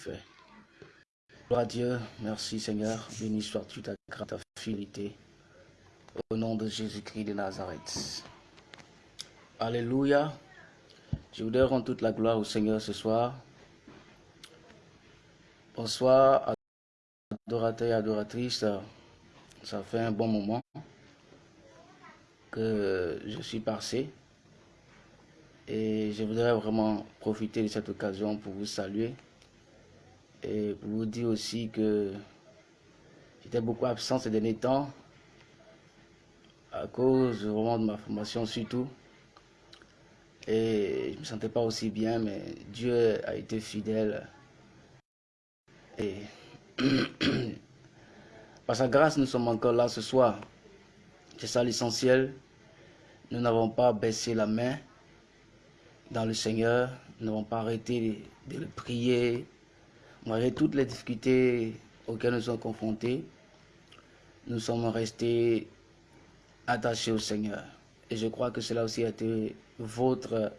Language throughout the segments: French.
fait. Gloire à Dieu, merci Seigneur, béni sois-tu ta grâce, ta au nom de Jésus-Christ de Nazareth. Alléluia. Je voudrais rendre toute la gloire au Seigneur ce soir. Bonsoir, adorateurs et adoratrices. Ça fait un bon moment que je suis passé. Et je voudrais vraiment profiter de cette occasion pour vous saluer et pour vous dire aussi que j'étais beaucoup absent ces derniers temps à cause vraiment de ma formation surtout. Et je ne me sentais pas aussi bien, mais Dieu a été fidèle. Et par sa grâce, nous sommes encore là ce soir. C'est ça l'essentiel. Nous n'avons pas baissé la main dans le Seigneur. Nous n'avons pas arrêté de, le prier. Malgré toutes les difficultés auxquelles nous sommes confrontés, nous sommes restés attachés au Seigneur. Et je crois que cela aussi a été votre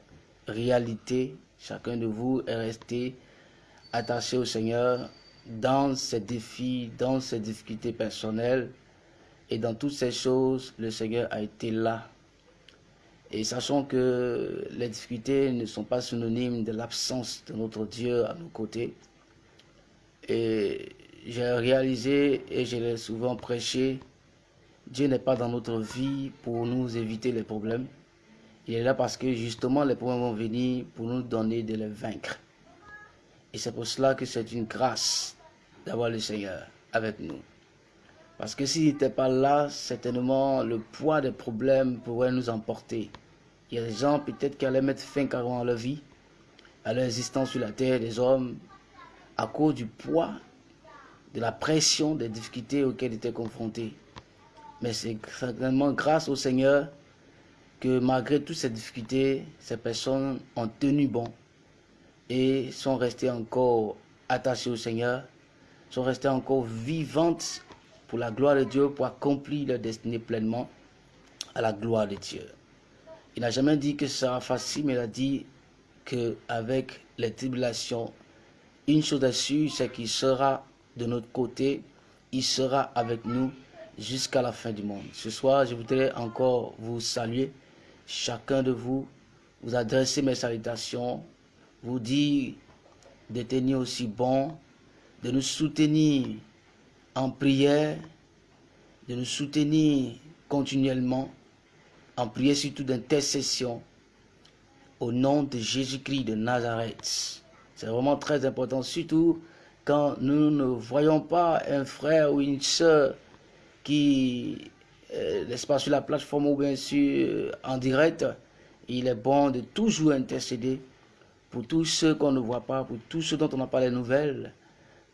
réalité. Chacun de vous est resté attaché au Seigneur dans ses défis, dans ses difficultés personnelles. Et dans toutes ces choses, le Seigneur a été là et sachant que les difficultés ne sont pas synonymes de l'absence de notre Dieu à nos côtés. Et j'ai réalisé, et je l'ai souvent prêché, Dieu n'est pas dans notre vie pour nous éviter les problèmes. Il est là parce que justement les problèmes vont venir pour nous donner de les vaincre. Et c'est pour cela que c'est une grâce d'avoir le Seigneur avec nous. Parce que s'il n'était pas là, certainement le poids des problèmes pourrait nous emporter. Il y a des gens peut-être qui allaient mettre fin carrément à leur vie, à leur existence sur la terre, des hommes, à cause du poids, de la pression, des difficultés auxquelles ils étaient confrontés. Mais c'est certainement grâce au Seigneur que malgré toutes ces difficultés, ces personnes ont tenu bon et sont restées encore attachées au Seigneur, sont restées encore vivantes pour la gloire de Dieu, pour accomplir leur destinée pleinement à la gloire de Dieu. Il n'a jamais dit que ce sera facile, mais il a dit qu'avec les tribulations, une chose est sûre, c'est qu'il sera de notre côté, il sera avec nous jusqu'à la fin du monde. Ce soir, je voudrais encore vous saluer, chacun de vous, vous adresser mes salutations, vous dire de tenir aussi bon, de nous soutenir en prière, de nous soutenir continuellement en prière surtout d'intercession au nom de Jésus-Christ de Nazareth. C'est vraiment très important, surtout quand nous ne voyons pas un frère ou une soeur qui, euh, n'est-ce pas, sur la plateforme ou bien sûr euh, en direct, il est bon de toujours intercéder pour tous ceux qu'on ne voit pas, pour tous ceux dont on n'a pas les nouvelles,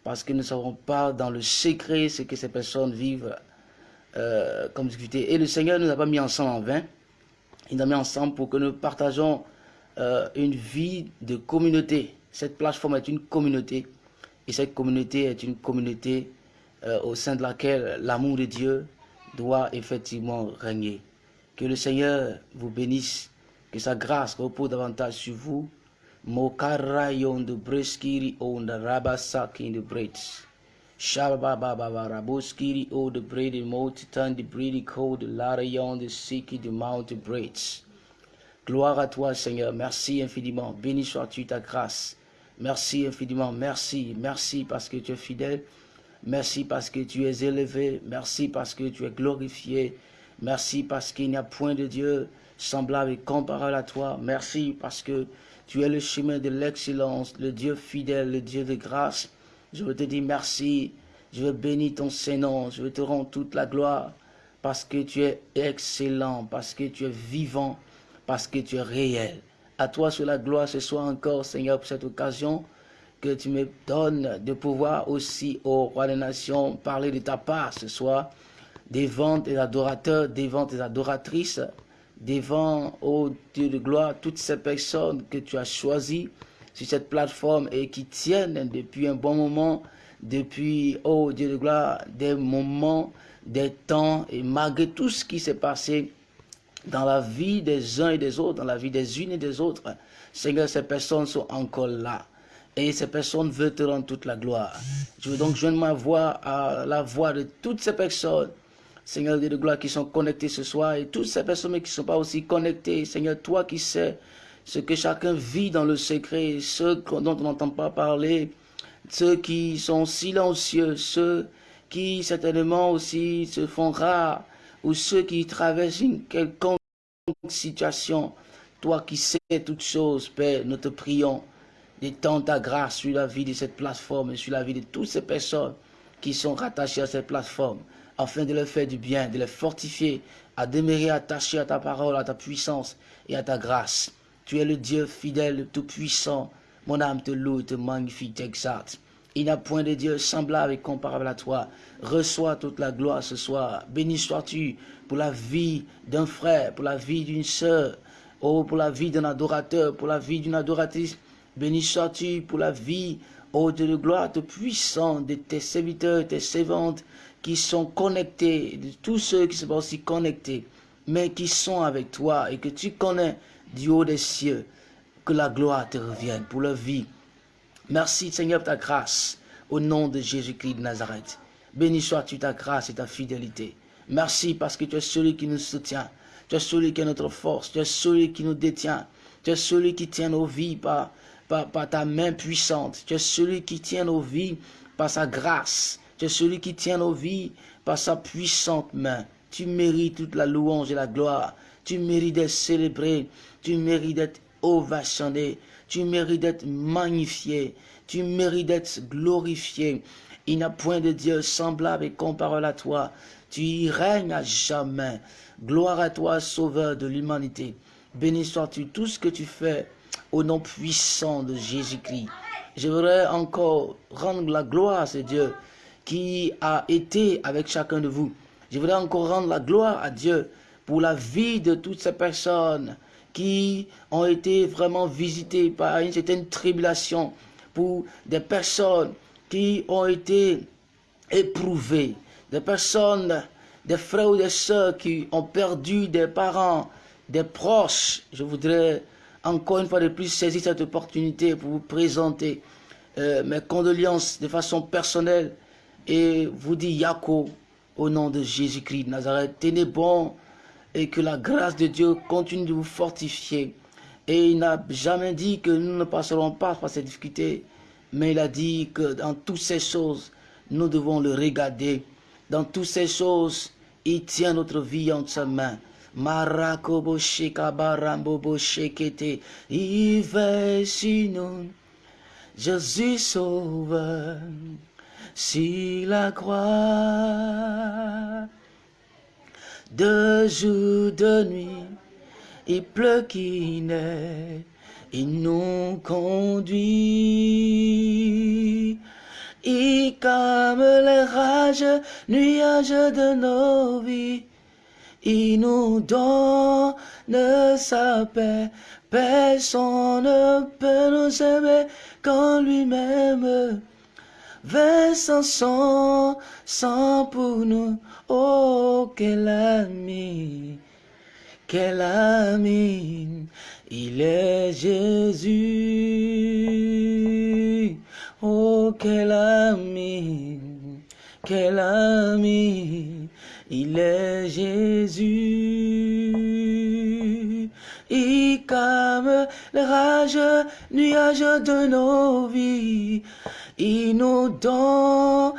parce que nous ne savons pas dans le secret ce que ces personnes vivent euh, comme difficulté. Et le Seigneur ne nous a pas mis ensemble en vain. Il nous a mis ensemble pour que nous partageons une vie de communauté. Cette plateforme est une communauté. Et cette communauté est une communauté euh, au sein de laquelle l'amour de Dieu doit effectivement régner. Que le Seigneur vous bénisse, que sa grâce repose davantage sur vous. Mokarayon de breskiri braids. Gloire à toi Seigneur, merci infiniment, béni sois-tu ta grâce. Merci infiniment, merci, merci parce que tu es fidèle. Merci parce que tu es élevé. Merci parce que tu es glorifié. Merci parce qu'il n'y a point de Dieu semblable et comparable à toi. Merci parce que tu es le chemin de l'excellence, le Dieu fidèle, le Dieu de grâce. Je veux te dire merci. Je veux bénir ton Saint-Nom. Je veux te rendre toute la gloire parce que tu es excellent, parce que tu es vivant, parce que tu es réel. À toi sur la gloire ce soir encore, Seigneur, pour cette occasion que tu me donnes de pouvoir aussi au roi des nations parler de ta part ce soir, devant tes adorateurs, devant tes adoratrices, devant, ô Dieu de gloire, toutes ces personnes que tu as choisies sur cette plateforme et qui tiennent depuis un bon moment, depuis, oh Dieu de gloire, des moments, des temps, et malgré tout ce qui s'est passé dans la vie des uns et des autres, dans la vie des unes et des autres, Seigneur, ces personnes sont encore là. Et ces personnes veulent te rendre toute la gloire. Je veux donc joindre ma voix à la voix de toutes ces personnes, Seigneur Dieu de gloire, qui sont connectées ce soir et toutes ces personnes qui ne sont pas aussi connectées. Seigneur, toi qui sais ce que chacun vit dans le secret, ceux dont on n'entend pas parler, ceux qui sont silencieux, ceux qui certainement aussi se font rares, ou ceux qui traversent une quelconque situation. Toi qui sais toutes choses, Père, nous te prions d'étendre ta grâce sur la vie de cette plateforme et sur la vie de toutes ces personnes qui sont rattachées à cette plateforme, afin de leur faire du bien, de les fortifier, à demeurer attachés à ta parole, à ta puissance et à ta grâce. Tu es le Dieu fidèle, tout-puissant. Mon âme te loue, te magnifie, t'exalte. Il n'y a point de Dieu semblable et comparable à toi. Reçois toute la gloire ce soir. Béni sois-tu pour la vie d'un frère, pour la vie d'une sœur, oh, pour la vie d'un adorateur, pour la vie d'une adoratrice. Béni sois-tu pour la vie, oh Dieu de gloire, de puissant de tes serviteurs, tes servantes qui sont connectés, de tous ceux qui sont aussi connectés, mais qui sont avec toi et que tu connais du haut des cieux. Que la gloire te revienne pour leur vie. Merci Seigneur pour ta grâce au nom de Jésus-Christ de Nazareth. Béni sois-tu ta grâce et ta fidélité. Merci parce que tu es celui qui nous soutient. Tu es celui qui est notre force. Tu es celui qui nous détient. Tu es celui qui tient nos vies par, par, ta main puissante. Tu es celui qui tient nos vies par sa grâce. Tu es celui qui tient nos vies par sa puissante main. Tu mérites toute la louange et la gloire. Tu mérites d'être célébré. Tu mérites d'être ovationné. Tu mérites d'être magnifié. Tu mérites d'être glorifié. Il n'y a point de Dieu semblable et comparable à toi. Tu y règnes à jamais. Gloire à toi, Sauveur de l'humanité. Béni sois-tu tout ce que tu fais au nom puissant de Jésus-Christ. Je voudrais encore rendre la gloire à ce Dieu qui a été avec chacun de vous. Je voudrais encore rendre la gloire à Dieu pour la vie de toutes ces personnes qui ont été vraiment visitées par une certaine tribulation, pour des personnes qui ont été éprouvées, des personnes, des frères ou des sœurs qui ont perdu des parents, des proches. Je voudrais encore une fois de plus saisir cette opportunité pour vous présenter euh, mes condoléances de façon personnelle et vous dire Yako au nom de Jésus-Christ de Nazareth. Tenez bon et que la grâce de Dieu continue de vous fortifier. Et il n'a jamais dit que nous ne passerons pas par ces difficultés, mais il a dit que dans toutes ces choses, nous devons le regarder. Dans toutes ces choses, il tient notre vie entre sa main. Marakobo shekabarambobo shekete, il sur nous. Jésus sauveur, si la croix de jour, de nuit, il pleut qui naît, il nous conduit. Il calme les rages, nuages de nos vies. Il nous donne sa paix. Personne ne peut nous aimer quand lui-même versant son sang pour nous. Oh, quel ami, quel ami, il est Jésus. Oh, quel ami, quel ami, il est Jésus. Il calme les rages, nuages de nos vies. Il nous donne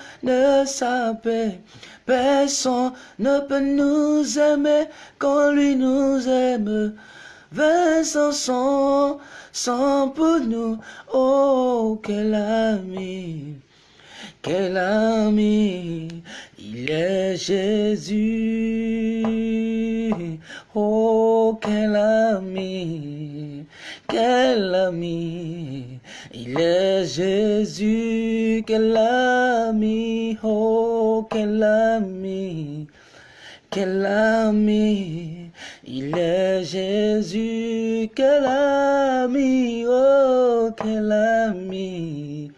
sa paix. Personne ne peut nous aimer quand lui nous aime. Vincent son sang pour nous. Oh, quel ami, quel ami, il est Jésus. Oh, quel ami, quel ami, il est Jésus, quel ami, oh, quel ami, quel ami, il est Jésus, quel ami, oh, quel ami,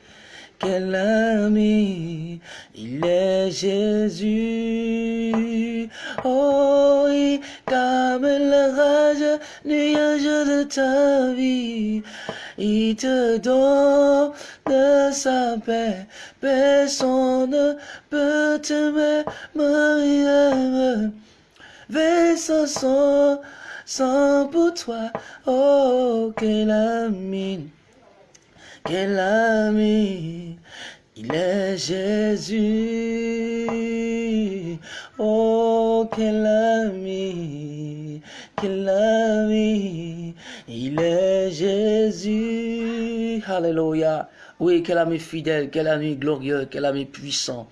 quel ami, il est Jésus, oh, il calme le rage, nuage de ta vie. il te donne de sa paix. Personne ne peut t'aimer, Marie. Verse son sang pour toi. Oh, quel ami, quel ami. Il est Jésus. Oh, quel ami, quel ami. Il est Jésus. Alléluia. Oui, quel ami fidèle, quel ami glorieux, quel ami puissant.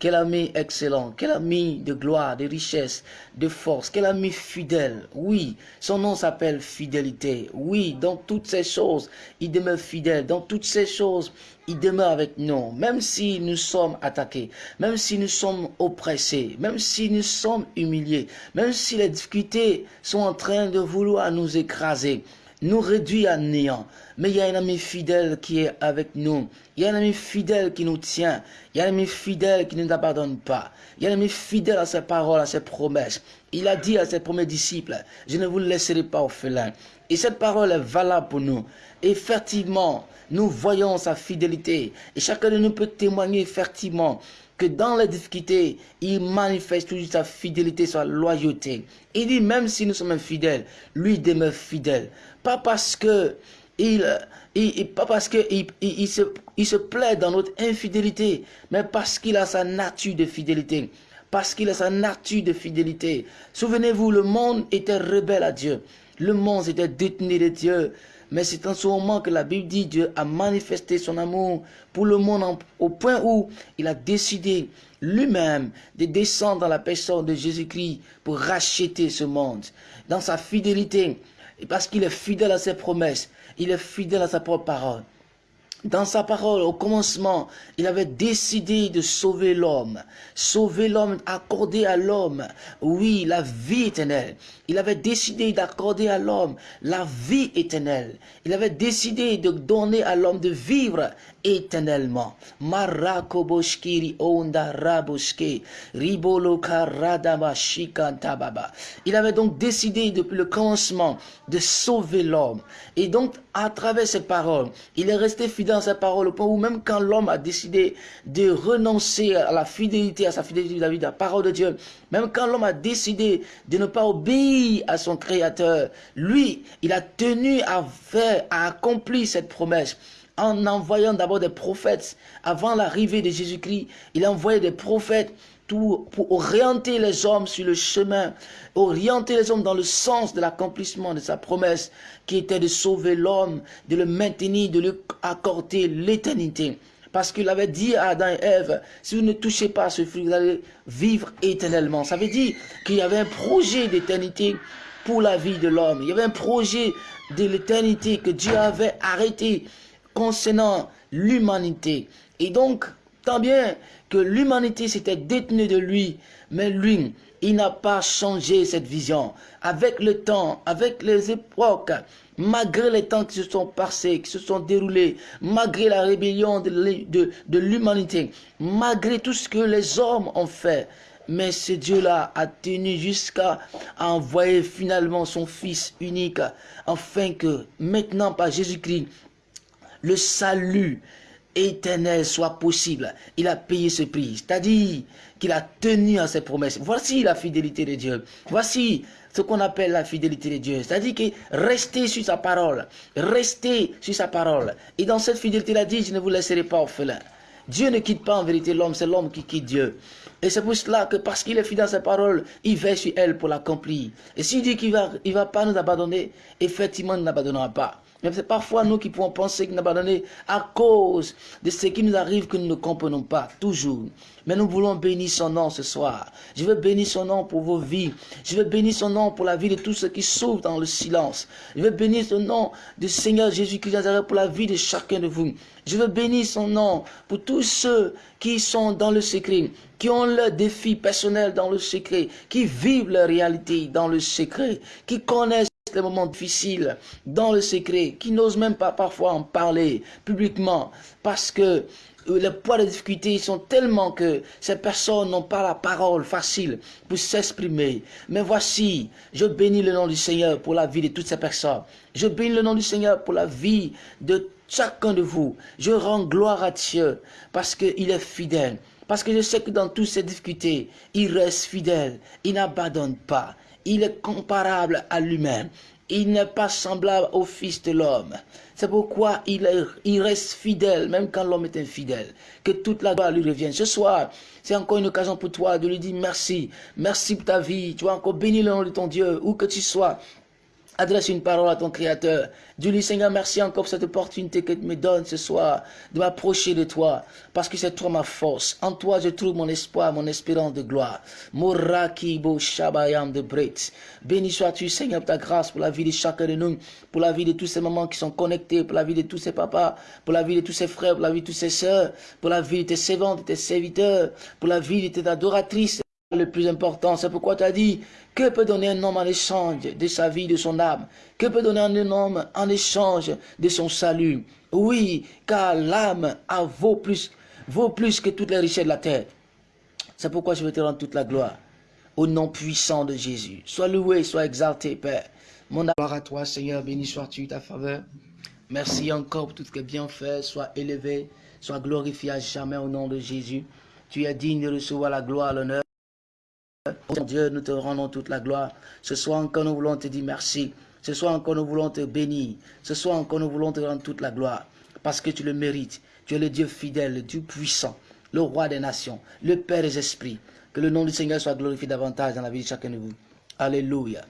Quel ami excellent, quel ami de gloire, de richesse, de force, quel ami fidèle. Oui, son nom s'appelle fidélité. Oui, dans toutes ces choses, il demeure fidèle. Dans toutes ces choses, il demeure avec nous. Même si nous sommes attaqués, même si nous sommes oppressés, même si nous sommes humiliés, même si les difficultés sont en train de vouloir nous écraser nous réduit à néant. Mais il y a un ami fidèle qui est avec nous. Il y a un ami fidèle qui nous tient. Il y a un ami fidèle qui ne nous abandonne pas. Il y a un ami fidèle à ses paroles, à ses promesses. Il a dit à ses premiers disciples, je ne vous laisserai pas orphelin. Et cette parole est valable pour nous. Effectivement, nous voyons sa fidélité. Et chacun de nous peut témoigner effectivement que dans les difficultés, il manifeste toujours sa fidélité, sa loyauté. Il dit même si nous sommes infidèles, lui demeure fidèle. Pas parce que il, pas parce que il, se, il se plaît dans notre infidélité, mais parce qu'il a sa nature de fidélité. Parce qu'il a sa nature de fidélité. Souvenez-vous, le monde était rebelle à Dieu. Le monde était détenu de Dieu. Mais c'est en ce moment que la Bible dit Dieu a manifesté son amour pour le monde au point où il a décidé lui-même de descendre dans la personne de Jésus-Christ pour racheter ce monde. Dans sa fidélité, parce qu'il est fidèle à ses promesses, il est fidèle à sa propre parole. Dans sa parole, au commencement, il avait décidé de sauver l'homme. Sauver l'homme, accorder à l'homme, oui, la vie éternelle. Il avait décidé d'accorder à l'homme la vie éternelle. Il avait décidé de donner à l'homme de vivre éternellement. Marakoboshkiri onda raboshke, ribolo tababa. Il avait donc décidé depuis le commencement de sauver l'homme. Et donc, à travers cette parole, il est resté fidèle à sa parole au point où même quand l'homme a décidé de renoncer à la fidélité, à sa fidélité vis-à-vis de la parole de Dieu, même quand l'homme a décidé de ne pas obéir à son Créateur, lui, il a tenu à faire, à accomplir cette promesse en envoyant d'abord des prophètes. Avant l'arrivée de Jésus-Christ, il a envoyé des prophètes pour orienter les hommes sur le chemin, orienter les hommes dans le sens de l'accomplissement de sa promesse, qui était de sauver l'homme, de le maintenir, de lui accorder l'éternité. Parce qu'il avait dit à Adam et Ève, si vous ne touchez pas à ce fruit, vous allez vivre éternellement. Ça veut dire qu'il y avait un projet d'éternité pour la vie de l'homme. Il y avait un projet de l'éternité que Dieu avait arrêté concernant l'humanité. Et donc, tant bien que l'humanité s'était détenue de lui, mais lui, il n'a pas changé cette vision. Avec le temps, avec les époques, malgré les temps qui se sont passés, qui se sont déroulés, malgré la rébellion de, l'humanité, malgré tout ce que les hommes ont fait, mais ce Dieu-là a tenu jusqu'à envoyer finalement son Fils unique, afin que maintenant par Jésus-Christ, le salut éternel soit possible. Il a payé ce prix. C'est-à-dire qu'il a tenu à ses promesses. Voici la fidélité de Dieu. Voici ce qu'on appelle la fidélité de Dieu. C'est-à-dire que rester sur sa parole. Rester sur sa parole. Et dans cette fidélité, il a dit, je ne vous laisserai pas orphelin. Dieu ne quitte pas en vérité l'homme, c'est l'homme qui quitte Dieu. Et c'est pour cela que parce qu'il est fidèle à sa parole, il veille sur elle pour l'accomplir. Et s'il dit qu'il va, il va pas nous abandonner, effectivement, il ne n'abandonnera pas. Mais c'est parfois nous qui pouvons penser qu'il n'a pas donné à cause de ce qui nous arrive que nous ne comprenons pas, toujours. Mais nous voulons bénir son nom ce soir. Je veux bénir son nom pour vos vies. Je veux bénir son nom pour la vie de tous ceux qui souffrent dans le silence. Je veux bénir son nom du Seigneur Jésus-Christ pour la vie de chacun de vous. Je veux bénir son nom pour tous ceux qui sont dans le secret, qui ont leurs défis personnels dans le secret, qui vivent leur réalité dans le secret, qui connaissent moments difficiles dans le secret, qui n'osent même pas parfois en parler publiquement parce que les poids de difficultés sont tellement que ces personnes n'ont pas la parole facile pour s'exprimer. Mais voici, je bénis le nom du Seigneur pour la vie de toutes ces personnes. Je bénis le nom du Seigneur pour la vie de chacun de vous. Je rends gloire à Dieu parce qu'il est fidèle. Parce que je sais que dans toutes ces difficultés, il reste fidèle. Il n'abandonne pas. Il est comparable à lui-même. Il n'est pas semblable au Fils de l'homme. C'est pourquoi il, reste fidèle, même quand l'homme est infidèle. Que toute la gloire lui revienne. Ce soir, c'est encore une occasion pour toi de lui dire merci. Merci pour ta vie. Tu vas encore bénir le nom de ton Dieu, où que tu sois. Adresse une parole à ton Créateur. Dis-lui, Seigneur, merci encore pour cette opportunité que tu me donnes ce soir de m'approcher de toi, parce que c'est toi ma force. En toi, je trouve mon espoir, mon espérance de gloire. Moraki bo shabayam de Bret. Béni sois-tu, Seigneur, pour ta grâce, pour la vie de chacun de nous, pour la vie de tous ces mamans qui sont connectés, pour la vie de tous ces papas, pour la vie de tous ces frères, pour la vie de tous ces sœurs, pour la vie de tes servantes, de tes serviteurs, pour la vie de tes adoratrices. Le plus important, c'est pourquoi tu as dit, que peut donner un homme en échange de sa vie, de son âme? Que peut donner un homme en échange de son salut? Oui, car l'âme vaut plus, vaut plus que toutes les richesses de la terre. C'est pourquoi je veux te rendre toute la gloire. Au nom puissant de Jésus. Sois loué, sois exalté, Père. Mon gloire à toi, Seigneur, béni sois-tu ta faveur. Merci encore pour tout ce que bien fait. Sois élevé, sois glorifié à jamais au nom de Jésus. Tu es digne de recevoir la gloire, l'honneur. Dieu, nous te rendons toute la gloire. Ce soir encore, nous voulons te dire merci. Ce soir encore, nous voulons te bénir. Ce soir encore, nous voulons te rendre toute la gloire. Parce que tu le mérites. Tu es le Dieu fidèle, le Dieu puissant, le roi des nations, le Père des esprits. Que le nom du Seigneur soit glorifié davantage dans la vie de chacun de vous. Alléluia.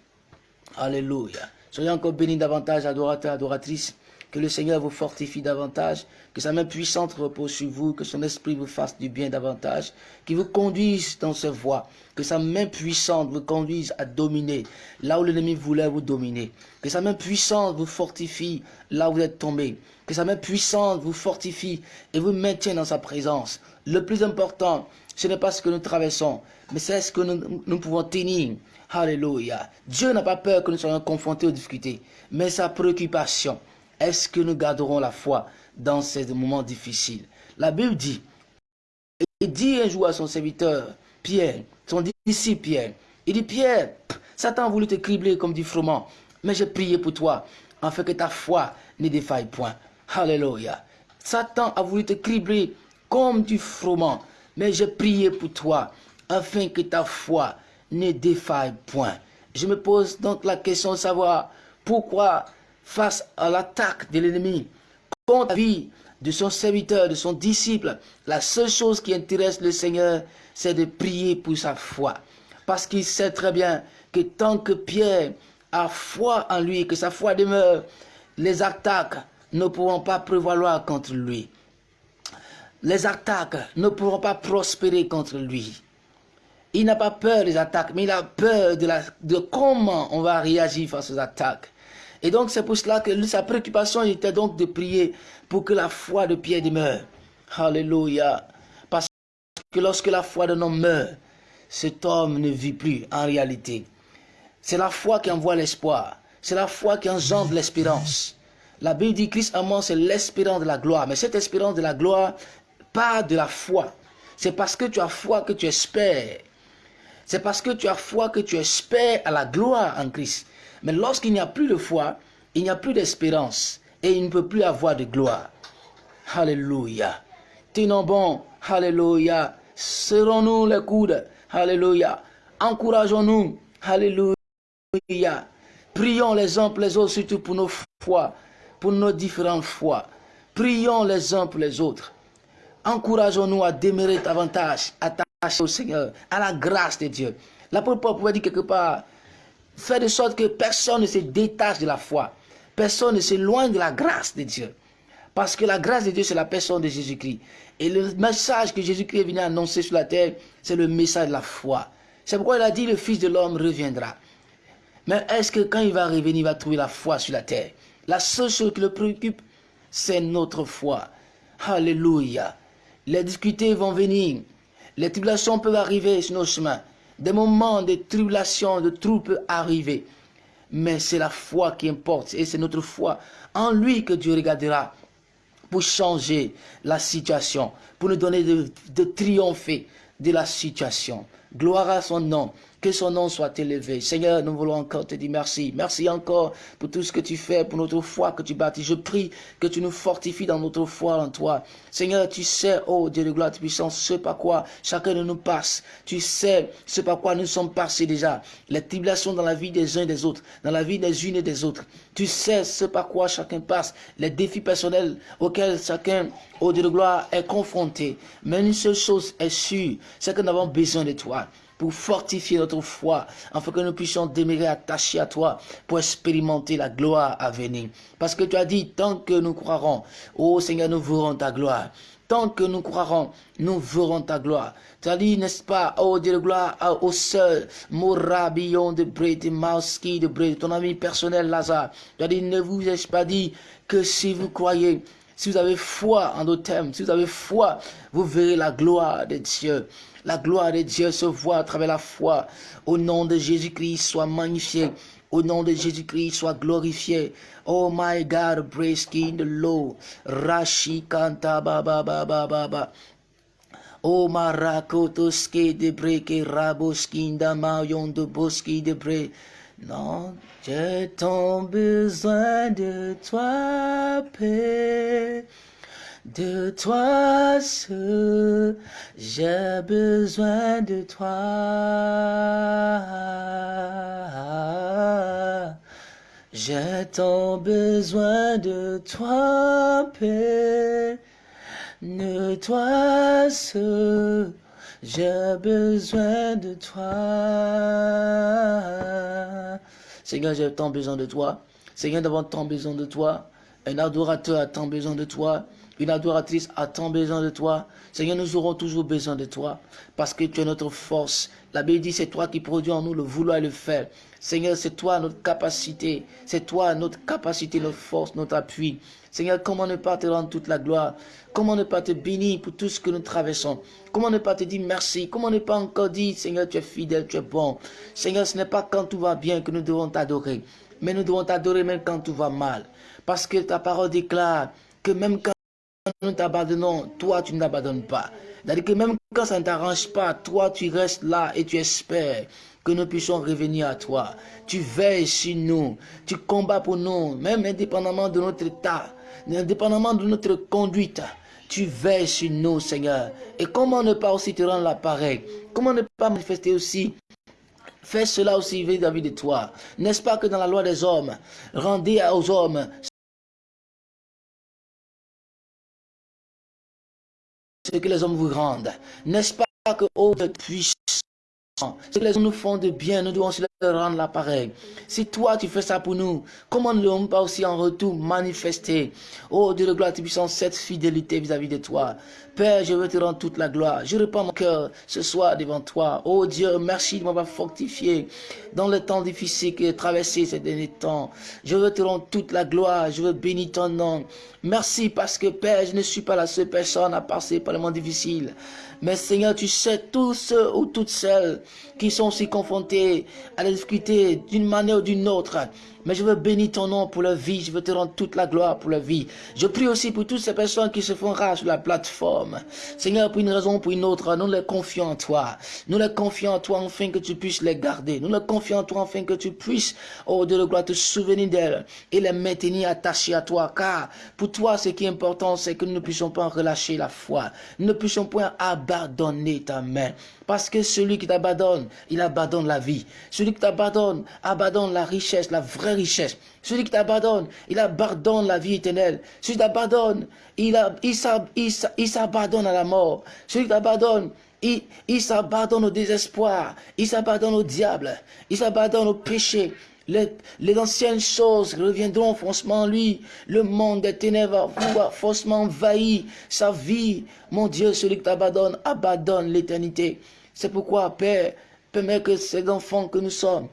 Alléluia. Soyez encore bénis davantage, adorateurs, adoratrices. Que le Seigneur vous fortifie davantage, que sa main puissante repose sur vous, que son esprit vous fasse du bien davantage, qu'il vous conduise dans ses voies, que sa main puissante vous conduise à dominer là où l'ennemi voulait vous dominer, que sa main puissante vous fortifie là où vous êtes tombé, que sa main puissante vous fortifie et vous maintienne dans sa présence. Le plus important, ce n'est pas ce que nous traversons, mais c'est ce que nous, nous pouvons tenir. Alléluia. Dieu n'a pas peur que nous soyons confrontés aux difficultés, mais sa préoccupation, est-ce que nous garderons la foi dans ces moments difficiles? La Bible dit, il dit un jour à son serviteur, Pierre, son disciple Pierre, il dit, Pierre, Satan a voulu te cribler comme du froment, mais j'ai prié pour toi, afin que ta foi ne défaille point. Alléluia. Satan a voulu te cribler comme du froment, mais j'ai prié pour toi, afin que ta foi ne défaille point. Je me pose donc la question de savoir pourquoi face à l'attaque de l'ennemi contre la vie de son serviteur, de son disciple, la seule chose qui intéresse le Seigneur, c'est de prier pour sa foi. Parce qu'il sait très bien que tant que Pierre a foi en lui, que sa foi demeure, les attaques ne pourront pas prévaloir contre lui. Les attaques ne pourront pas prospérer contre lui. Il n'a pas peur des attaques, mais il a peur de, comment on va réagir face aux attaques. Et donc c'est pour cela que sa préoccupation était donc de prier pour que la foi de Pierre demeure. Alléluia. Parce que lorsque la foi d'un homme meurt, cet homme ne vit plus en réalité. C'est la foi qui envoie l'espoir. C'est la foi qui engendre l'espérance. La Bible dit Christ en c'est l'espérance de la gloire. Mais cette espérance de la gloire part de la foi. C'est parce que tu as foi que tu espères. C'est parce que tu as foi que tu espères à la gloire en Christ. Mais lorsqu'il n'y a plus de foi, il n'y a plus d'espérance et il ne peut plus avoir de gloire. Alléluia. Tenons bon. Alléluia. Serrons-nous les coudes. Alléluia. Encourageons-nous. Alléluia. Prions les uns pour les autres, surtout pour nos foi, pour nos différentes foi. Prions les uns pour les autres. Encourageons-nous à demeurer davantage attachés au Seigneur, à la grâce de Dieu. L'apôtre Paul pouvait dire quelque part, Faire de sorte que personne ne se détache de la foi. Personne ne s'éloigne de la grâce de Dieu. Parce que la grâce de Dieu, c'est la personne de Jésus-Christ. Et le message que Jésus-Christ est venu annoncer sur la terre, c'est le message de la foi. C'est pourquoi il a dit, le Fils de l'homme reviendra. Mais est-ce que quand il va revenir, il va trouver la foi sur la terre? La seule chose qui le préoccupe, c'est notre foi. Alléluia. Les difficultés vont venir. Les tribulations peuvent arriver sur nos chemins. Des moments de tribulation, de troubles arriver. Mais c'est la foi qui importe. Et c'est notre foi en lui que Dieu regardera pour changer la situation, pour nous donner de triompher de la situation. Gloire à son nom. Que son nom soit élevé. Seigneur, nous voulons encore te dire merci. Merci encore pour tout ce que tu fais, pour notre foi que tu bâtis. Je prie que tu nous fortifies dans notre foi en toi. Seigneur, tu sais, oh Dieu de gloire, puissance, ce par quoi chacun de nous passe. Tu sais ce par quoi nous sommes passés déjà. Les tribulations dans la vie des uns et des autres, dans la vie des unes et des autres. Tu sais ce par quoi chacun passe, les défis personnels auxquels chacun, oh Dieu de gloire, est confronté. Mais une seule chose est sûre, c'est que nous avons besoin de toi pour fortifier notre foi, afin que nous puissions demeurer attachés à toi, pour expérimenter la gloire à venir. Parce que tu as dit, tant que nous croirons, oh Seigneur, nous verrons ta gloire. Tant que nous croirons, nous verrons ta gloire. Tu as dit, n'est-ce pas, oh Dieu de gloire, au seul, Morabillon de Bré, de Mauski de Bré, ton ami personnel Lazare. Tu as dit, ne vous ai-je pas dit que si vous croyez, si vous avez foi en nos thèmes, si vous avez foi, vous verrez la gloire de Dieu. La gloire de Dieu se voit à travers la foi. Au nom de Jésus-Christ, soit magnifié. Au nom de Jésus-Christ, soit glorifié. Oh my God, breaking the low. Rashi kanta ba ba ba ba ba ba. Oh marakotoske de breke raboskinda mayon de boski de bre. Non, j'ai tant besoin de toi, Père. De toi seul, j'ai besoin de toi. J'ai tant besoin de toi, Père. De toi seul, j'ai besoin de toi. Seigneur, j'ai tant besoin de toi. Seigneur, d'avoir tant besoin de toi. Un adorateur a tant besoin de toi. Une adoratrice a tant besoin de toi. Seigneur, nous aurons toujours besoin de toi parce que tu es notre force. La Bible dit c'est toi qui produis en nous le vouloir et le faire. Seigneur, c'est toi notre capacité. C'est toi notre capacité, notre force, notre appui. Seigneur, comment ne pas te rendre toute la gloire? Comment ne pas te bénir pour tout ce que nous traversons? Comment ne pas te dire merci? Comment ne pas encore dire, Seigneur, tu es fidèle, tu es bon? Seigneur, ce n'est pas quand tout va bien que nous devons t'adorer, mais nous devons t'adorer même quand tout va mal. Parce que ta parole déclare que même quand nous t'abandonnons, toi tu ne t'abandonnes pas. C'est-à-dire que même quand ça ne t'arrange pas, toi tu restes là et tu espères que nous puissions revenir à toi. Tu veilles sur nous, tu combats pour nous, même indépendamment de notre état, indépendamment de notre conduite. Tu veilles sur nous, Seigneur. Et comment ne pas aussi te rendre l'appareil Comment ne pas manifester aussi? Fais cela aussi vis-à-vis de toi. N'est-ce pas que dans la loi des hommes, rendez aux hommes ce que les hommes vous rendent. N'est-ce pas que, oh puissant, ce que les hommes nous font de bien, nous devons aussi leur rendre l'appareil. Si toi tu fais ça pour nous, comment ne devons pas aussi en retour manifester, oh Dieu de gloire, tu puissant cette fidélité vis-à-vis de toi. Père, je veux te rendre toute la gloire. Je répands mon cœur ce soir devant toi. Oh Dieu, merci de m'avoir fortifié dans le temps difficile que j'ai traversé ces derniers temps. Je veux te rendre toute la gloire. Je veux bénir ton nom. Merci parce que Père, je ne suis pas la seule personne à passer par le moment difficile. Mais Seigneur, tu sais tous ceux ou toutes celles qui sont si confrontés à la difficulté d'une manière ou d'une autre. Mais je veux bénir ton nom pour leur vie. Je veux te rendre toute la gloire pour leur vie. Je prie aussi pour toutes ces personnes qui se font rares sur la plateforme. Seigneur, pour une raison ou pour une autre, nous les confions en toi. Nous les confions en toi afin que tu puisses les garder. Nous les confions en toi afin que tu puisses, oh Dieu de gloire, te souvenir d'elles et les maintenir attachées à toi. Car pour toi, ce qui est important, c'est que nous ne puissions pas relâcher la foi. Nous ne puissions pas abandonner ta main. Parce que celui qui t'abandonne, il abandonne la vie. Celui qui t'abandonne, abandonne la richesse, la vraie richesse. Celui qui t'abandonne, il abandonne la vie éternelle. Celui qui t'abandonne, il, s'abandonne à la mort. Celui qui t'abandonne, il, il s'abandonne au désespoir. Il s'abandonne au diable. Il s'abandonne au péché. Les, anciennes choses reviendront en lui. Le monde des ténèbres va forcément envahir sa vie. Mon Dieu, celui qui t'abandonne, abandonne l'éternité. C'est pourquoi, Père, permets que ces enfants que nous sommes,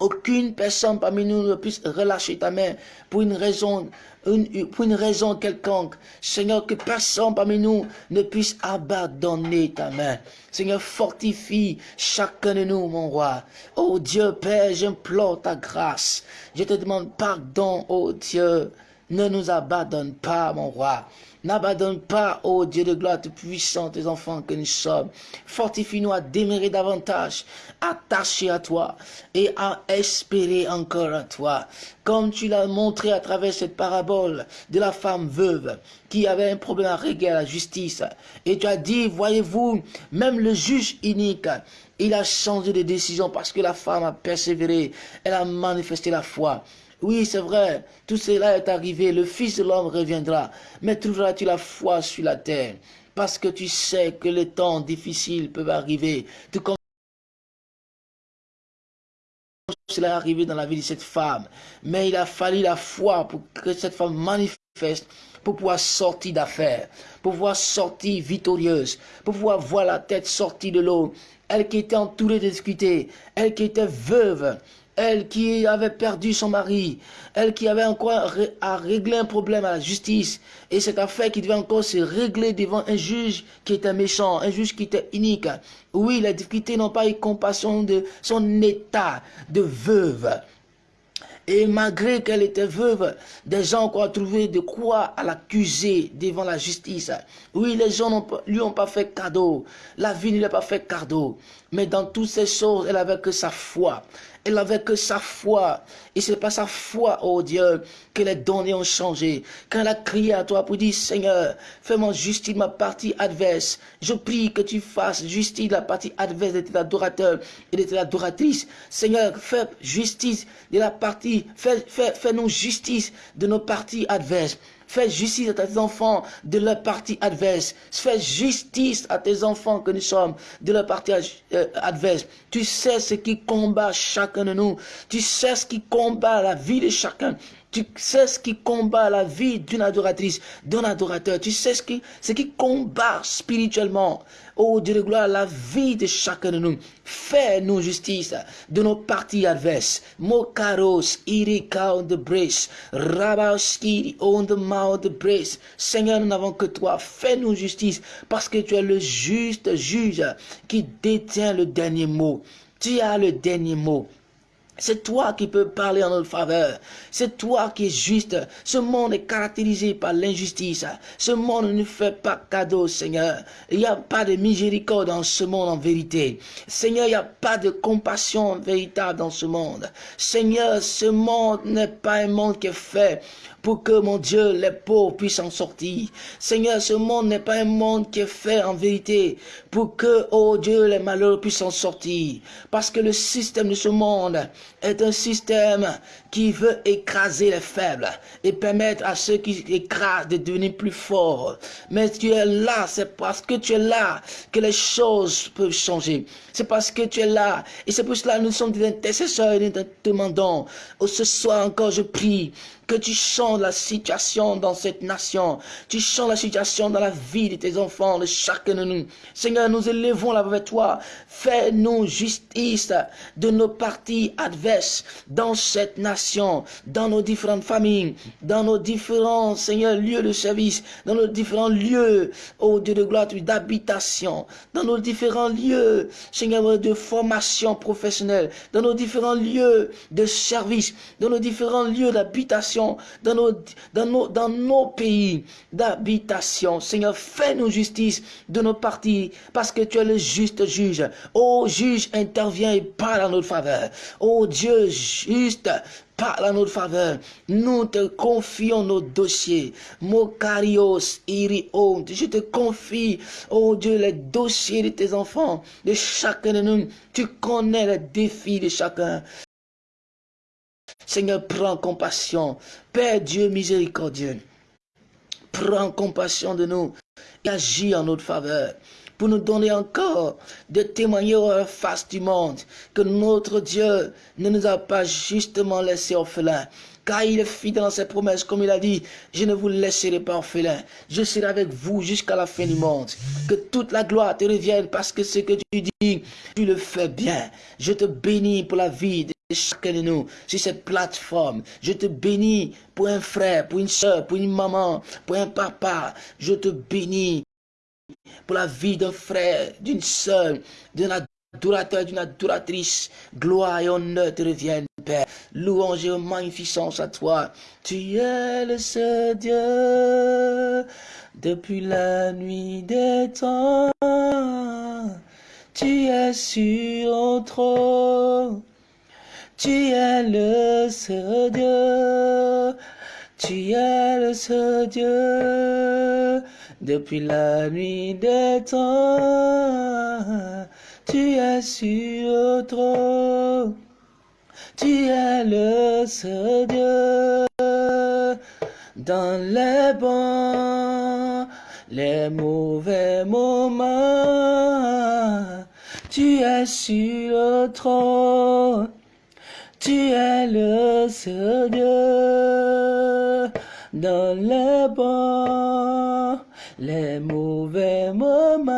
aucune personne parmi nous ne puisse relâcher ta main pour une raison, pour une raison quelconque. Seigneur, que personne parmi nous ne puisse abandonner ta main. Seigneur, fortifie chacun de nous, mon roi. Oh Dieu Père, j'implore ta grâce. Je te demande pardon, oh Dieu. Ne nous abandonne pas, mon roi. N'abandonne pas, ô Dieu de gloire, puissant, tes enfants que nous sommes. Fortifie-nous à démérer davantage, attacher à toi et à espérer encore à toi. Comme tu l'as montré à travers cette parabole de la femme veuve qui avait un problème à régler à la justice. Et tu as dit, voyez-vous, même le juge unique, il a changé de décision parce que la femme a persévéré, elle a manifesté la foi. Oui, c'est vrai, tout cela est arrivé, le Fils de l'homme reviendra, mais trouveras-tu la foi sur la terre? Parce que tu sais que les temps difficiles peuvent arriver, tout cela est arrivé dans la vie de cette femme. Mais il a fallu la foi pour que cette femme manifeste, pour pouvoir sortir d'affaires, pour pouvoir sortir victorieuse, pour pouvoir voir la tête sortie de l'eau. Elle qui était entourée de difficultés, elle qui était veuve, elle qui avait perdu son mari, elle qui avait encore à régler un problème à la justice, et cette affaire qui devait encore se régler devant un juge qui était méchant, un juge qui était unique. Oui, les difficultés n'ont pas eu compassion de son état de veuve. Et malgré qu'elle était veuve, des gens ont trouvé de quoi l'accuser devant la justice. Oui, les gens ne lui ont pas fait cadeau. La vie ne lui a pas fait cadeau. Mais dans toutes ces choses, elle avait que sa foi. Elle avait que sa foi. Et c'est pas sa foi, oh Dieu, que les données ont changé. Quand elle a crié à toi pour dire, Seigneur, fais-moi justice de ma partie adverse. Je prie que tu fasses justice de la partie adverse de tes adorateurs et de tes adoratrices. Seigneur, fais justice de la partie, fais, fais, fais-nous justice de nos parties adverses. Fais justice à tes enfants de leur partie adverse. Fais justice à tes enfants que nous sommes de leur partie euh, adverse. Tu sais ce qui combat chacun de nous. Tu sais ce qui combat la vie de chacun. Tu sais ce qui combat la vie d'une adoratrice, d'un adorateur. Tu sais ce qui, ce qui combat spirituellement, oh Dieu de gloire, la vie de chacun de nous. Fais-nous justice de nos parties adverses. Mokaros, irika on the brace. Rabauski on the mouth brace. Seigneur, nous n'avons que toi. Fais-nous justice parce que tu es le juste juge qui détient le dernier mot. Tu as le dernier mot. C'est toi qui peux parler en notre faveur. C'est toi qui es juste. Ce monde est caractérisé par l'injustice. Ce monde ne fait pas cadeau, Seigneur. Il n'y a pas de miséricorde dans ce monde en vérité. Seigneur, il n'y a pas de compassion véritable dans ce monde. Seigneur, ce monde n'est pas un monde qui est fait pour que, mon Dieu, les pauvres puissent en sortir. Seigneur, ce monde n'est pas un monde qui est fait en vérité pour que, oh Dieu, les malheureux puissent en sortir. Parce que le système de ce monde est un système qui veut écraser les faibles et permettre à ceux qui écrasent de devenir plus forts. Mais tu es là, c'est parce que tu es là que les choses peuvent changer. C'est parce que tu es là. Et c'est pour cela que nous sommes des intercesseurs et nous demandons. Oh, ce soir encore, je prie que tu changes la situation dans cette nation. Tu changes la situation dans la vie de tes enfants, de chacun de nous. Seigneur, nous élevons la avec toi. Fais-nous justice de nos parties adverses dans cette nation, dans nos différentes familles, dans nos différents, Seigneur, lieux de service, dans nos différents lieux, ô Dieu de gloire, d'habitation, dans nos différents lieux, Seigneur, de formation professionnelle, dans nos différents lieux de service, dans nos différents lieux d'habitation, dans nos, pays d'habitation. Seigneur, fais-nous justice de nos parties, parce que tu es le juste juge. Ô juge, interviens et parle en notre faveur. Ô Dieu juste, parle en notre faveur. Nous te confions nos dossiers. Mokarios, Irion, je te confie, oh Dieu, les dossiers de tes enfants, de chacun de nous. Tu connais les défis de chacun. Seigneur, prends compassion. Père Dieu miséricordieux, prends compassion de nous et agis en notre faveur pour nous donner encore de témoigner à face du monde que notre Dieu ne nous a pas justement laissés orphelins. Car il est fidèle dans ses promesses, comme il a dit, je ne vous laisserai pas orphelin. Je serai avec vous jusqu'à la fin du monde. Que toute la gloire te revienne parce que ce que tu dis, tu le fais bien. Je te bénis pour la vie chacun de nous sur cette plateforme. Je te bénis pour un frère, pour une soeur, pour une maman, pour un papa. Je te bénis pour la vie d'un frère, d'une sœur, d'un adorateur, d'une adoratrice. Gloire et honneur te reviennent, Père. Louange et magnificence à toi. Tu es le seul Dieu depuis la nuit des temps. Tu es sur le trône. Tu es le seul Dieu. Tu es le seul Dieu depuis la nuit des temps. Tu es sur le. Tu es le seul Dieu dans les bons, les mauvais moments. Tu es sur le. Tu es le seul Dieu dans les bons, les mauvais moments.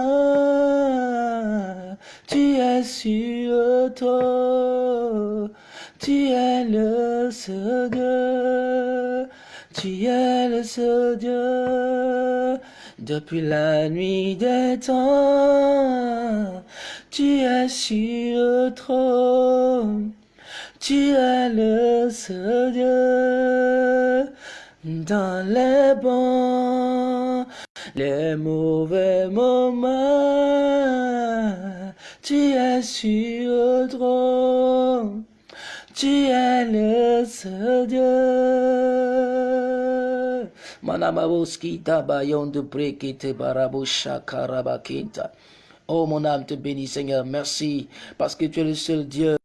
Tu es sur toi, tu es le seul Dieu, tu es le seul Dieu. Depuis la nuit des temps, tu es sur toi, tu es le seul Dieu dans les bons, les mauvais moments. Tu es sur le trône, tu es le seul Dieu. Manamaboski tabayon de. Oh mon âme te bénit Seigneur, merci parce que tu es le seul Dieu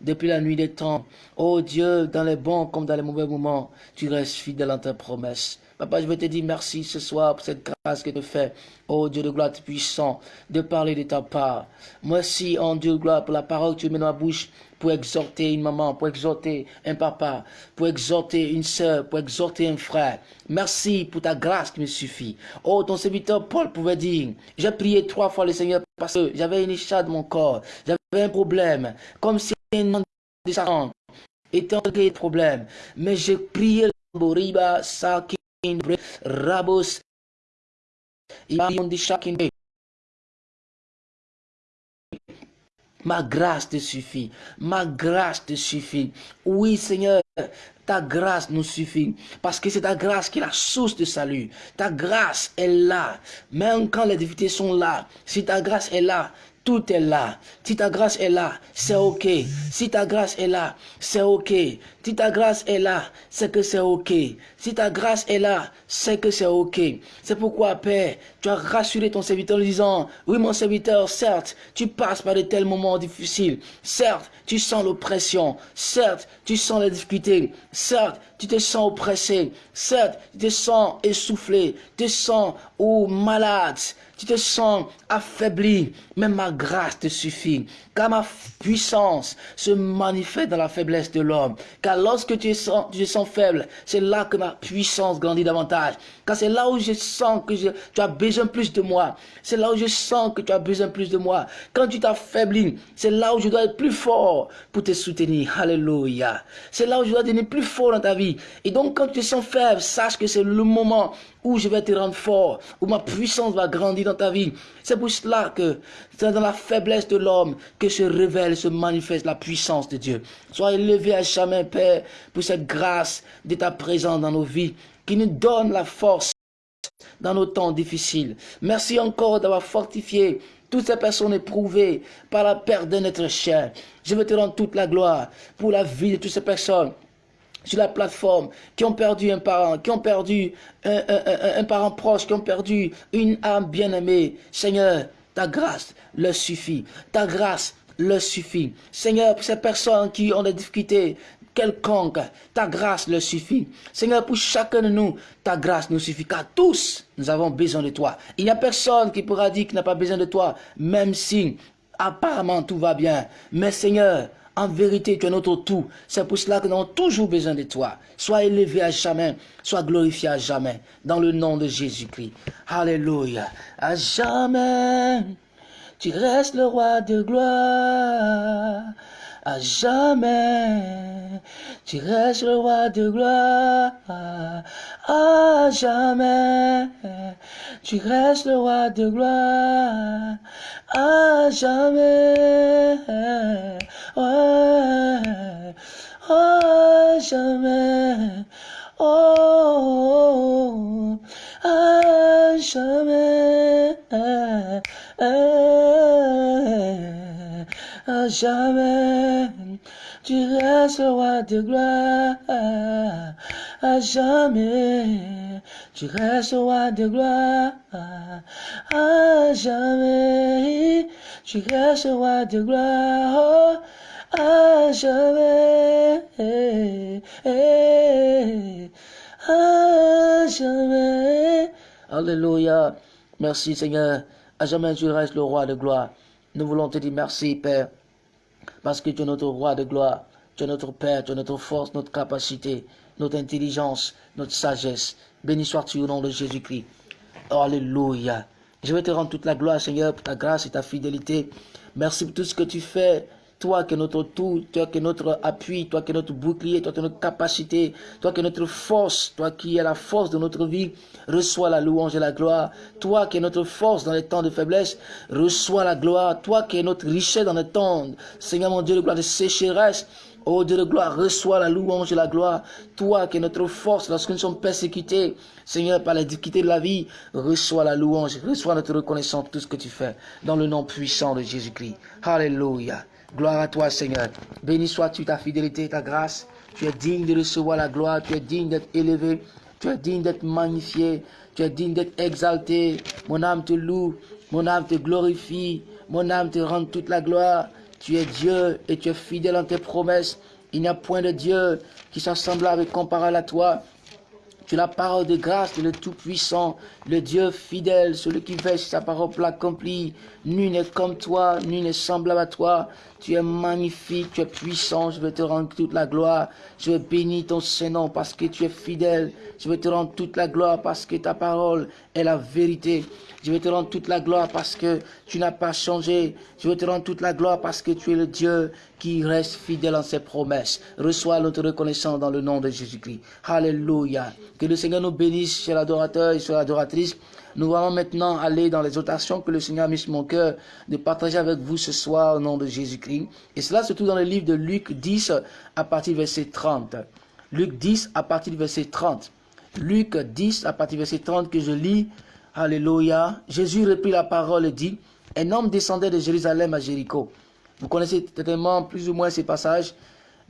depuis la nuit des temps. Oh Dieu, dans les bons comme dans les mauvais moments, tu restes fidèle à ta promesse. Papa, je veux te dire merci ce soir pour cette grâce que tu fais. Oh Dieu de gloire puissant, de parler de ta part. Merci, en Dieu de gloire, pour la parole que tu mets dans ma bouche pour exhorter une maman, pour exhorter un papa, pour exhorter une soeur, pour exhorter un frère. Merci pour ta grâce qui me suffit. Oh, ton serviteur Paul pouvait dire, j'ai prié trois fois le Seigneur parce que j'avais une écharpe de mon corps, un problème, comme si un de sa était un problème. Mais j'ai prié Boriba, Sakin, Rabos, Ma grâce te suffit. Ma grâce te suffit. Oui, Seigneur, ta grâce nous suffit. Parce que c'est ta grâce qui est la source de salut. Ta grâce est là. Même quand les difficultés sont là, si ta grâce est là, tout est là. Si ta grâce est là, c'est ok. Si ta grâce est là, c'est ok. Si ta grâce est là, c'est que c'est ok. Si ta grâce est là, c'est que c'est ok. C'est pourquoi, Père, tu as rassuré ton serviteur en disant, oui, mon serviteur, certes, tu passes par de tels moments difficiles. Certes, tu sens l'oppression. Certes, tu sens les difficultés. Certes, tu te sens oppressé. Certes, tu te sens essoufflé. Tu te sens ou malade tu te sens affaibli, mais ma grâce te suffit. Car ma puissance se manifeste dans la faiblesse de l'homme. Car lorsque tu, tu te sens faible, c'est là que ma puissance grandit davantage. Car c'est là où je sens que tu as besoin plus de moi. C'est là où je sens que tu as besoin plus de moi. Quand tu t'affaiblis, c'est là où je dois être plus fort pour te soutenir. Alléluia. C'est là où je dois devenir plus fort dans ta vie. Et donc quand tu te sens faible, sache que c'est le moment où je vais te rendre fort, où ma puissance va grandir dans ta vie. C'est pour cela que c'est dans la faiblesse de l'homme que se révèle, se manifeste la puissance de Dieu. Sois élevé à jamais, Père, pour cette grâce de ta présence dans nos vies, qui nous donne la force dans nos temps difficiles. Merci encore d'avoir fortifié toutes ces personnes éprouvées par la perte de notre chair. Je veux te rendre toute la gloire pour la vie de toutes ces personnes sur la plateforme, qui ont perdu un parent, qui ont perdu un, parent proche, qui ont perdu une âme bien-aimée. Seigneur, ta grâce leur suffit. Ta grâce leur suffit. Seigneur, pour ces personnes qui ont des difficultés quelconques, ta grâce leur suffit. Seigneur, pour chacun de nous, ta grâce nous suffit. Car tous, nous avons besoin de toi. Il n'y a personne qui pourra dire qu'il n'a pas besoin de toi, même si apparemment tout va bien. Mais Seigneur, en vérité, tu es notre tout. C'est pour cela que nous avons toujours besoin de toi. Sois élevé à jamais, sois glorifié à jamais. Dans le nom de Jésus-Christ. Alléluia. À jamais, tu restes le roi de gloire. À jamais, tu restes le roi de gloire. À jamais, tu restes le roi de gloire. À jamais. Ouais. à jamais. Oh, à jamais. À jamais. Tu restes roi de gloire. À jamais. Tu restes roi de gloire. À jamais. Tu restes roi de gloire. À jamais. À jamais. Alléluia. Merci Seigneur. À jamais tu restes le roi de gloire. Nous voulons te dire merci Père. Parce que tu es notre roi de gloire. Tu es notre Père, tu es notre force, notre capacité, notre intelligence, notre sagesse. Béni sois-tu au nom de Jésus-Christ. Alléluia. Je vais te rendre toute la gloire, Seigneur, pour ta grâce et ta fidélité. Merci pour tout ce que tu fais. Toi qui es notre tout, toi qui es notre appui, toi qui es notre bouclier, toi qui es notre capacité, toi qui es notre force, toi qui es la force de notre vie, reçois la louange et la gloire. Toi qui es notre force dans les temps de faiblesse, reçois la gloire. Toi qui es notre richesse dans les temps, Seigneur mon Dieu, de gloire de sécheresse, Oh Dieu de gloire, reçois la louange et la gloire. Toi qui es notre force lorsque nous sommes persécutés, Seigneur, par la difficulté de la vie, reçois la louange, reçois notre reconnaissance pour tout ce que tu fais. Dans le nom puissant de Jésus-Christ. Alléluia. Gloire à toi, Seigneur. Béni sois-tu ta fidélité et ta grâce. Tu es digne de recevoir la gloire. Tu es digne d'être élevé. Tu es digne d'être magnifié. Tu es digne d'être exalté. Mon âme te loue. Mon âme te glorifie. Mon âme te rend toute la gloire. Tu es Dieu et tu es fidèle en tes promesses. Il n'y a point de Dieu qui soit semblable et comparable à toi. Tu es la parole de grâce de le Tout-Puissant, le Dieu fidèle, celui qui veille sa parole pour l'accomplir. Nul n'est comme toi, nul n'est semblable à toi. Tu es magnifique, tu es puissant, je vais te rendre toute la gloire. Je vais bénir ton Saint-Nom parce que tu es fidèle. Je vais te rendre toute la gloire parce que ta parole est la vérité. Je vais te rendre toute la gloire parce que tu n'as pas changé. Je vais te rendre toute la gloire parce que tu es le Dieu qui reste fidèle en ses promesses. Reçois notre reconnaissance dans le nom de Jésus-Christ. Alléluia. Que le Seigneur nous bénisse, cher adorateur et chère adoratrice. Nous allons maintenant aller dans les exhortations que le Seigneur a mis sur mon cœur de partager avec vous ce soir au nom de Jésus-Christ. Et cela se trouve dans le livre de Luc 10 à partir du verset 30. Luc 10 à partir du verset 30. Luc 10 à partir du verset 30 que je lis Alléluia. Jésus reprit la parole et dit, un homme descendait de Jérusalem à Jéricho. Vous connaissez certainement plus ou moins ces passages,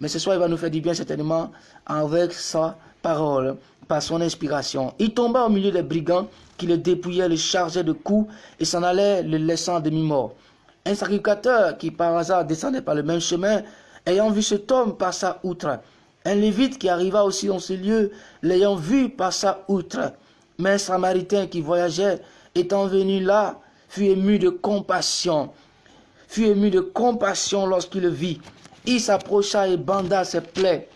mais ce soir il va nous faire du bien certainement avec sa parole, par son inspiration. Il tomba au milieu des brigands qui le dépouillaient, le chargeaient de coups et s'en allait le laissant demi-mort. Un sacrificateur qui par hasard descendait par le même chemin, ayant vu cet homme passa outre. Un lévite qui arriva aussi dans ce lieu, l'ayant vu passa outre. Mais un samaritain qui voyageait, étant venu là, fut ému de compassion. Fut ému de compassion lorsqu'il le vit. Il s'approcha et banda ses plaies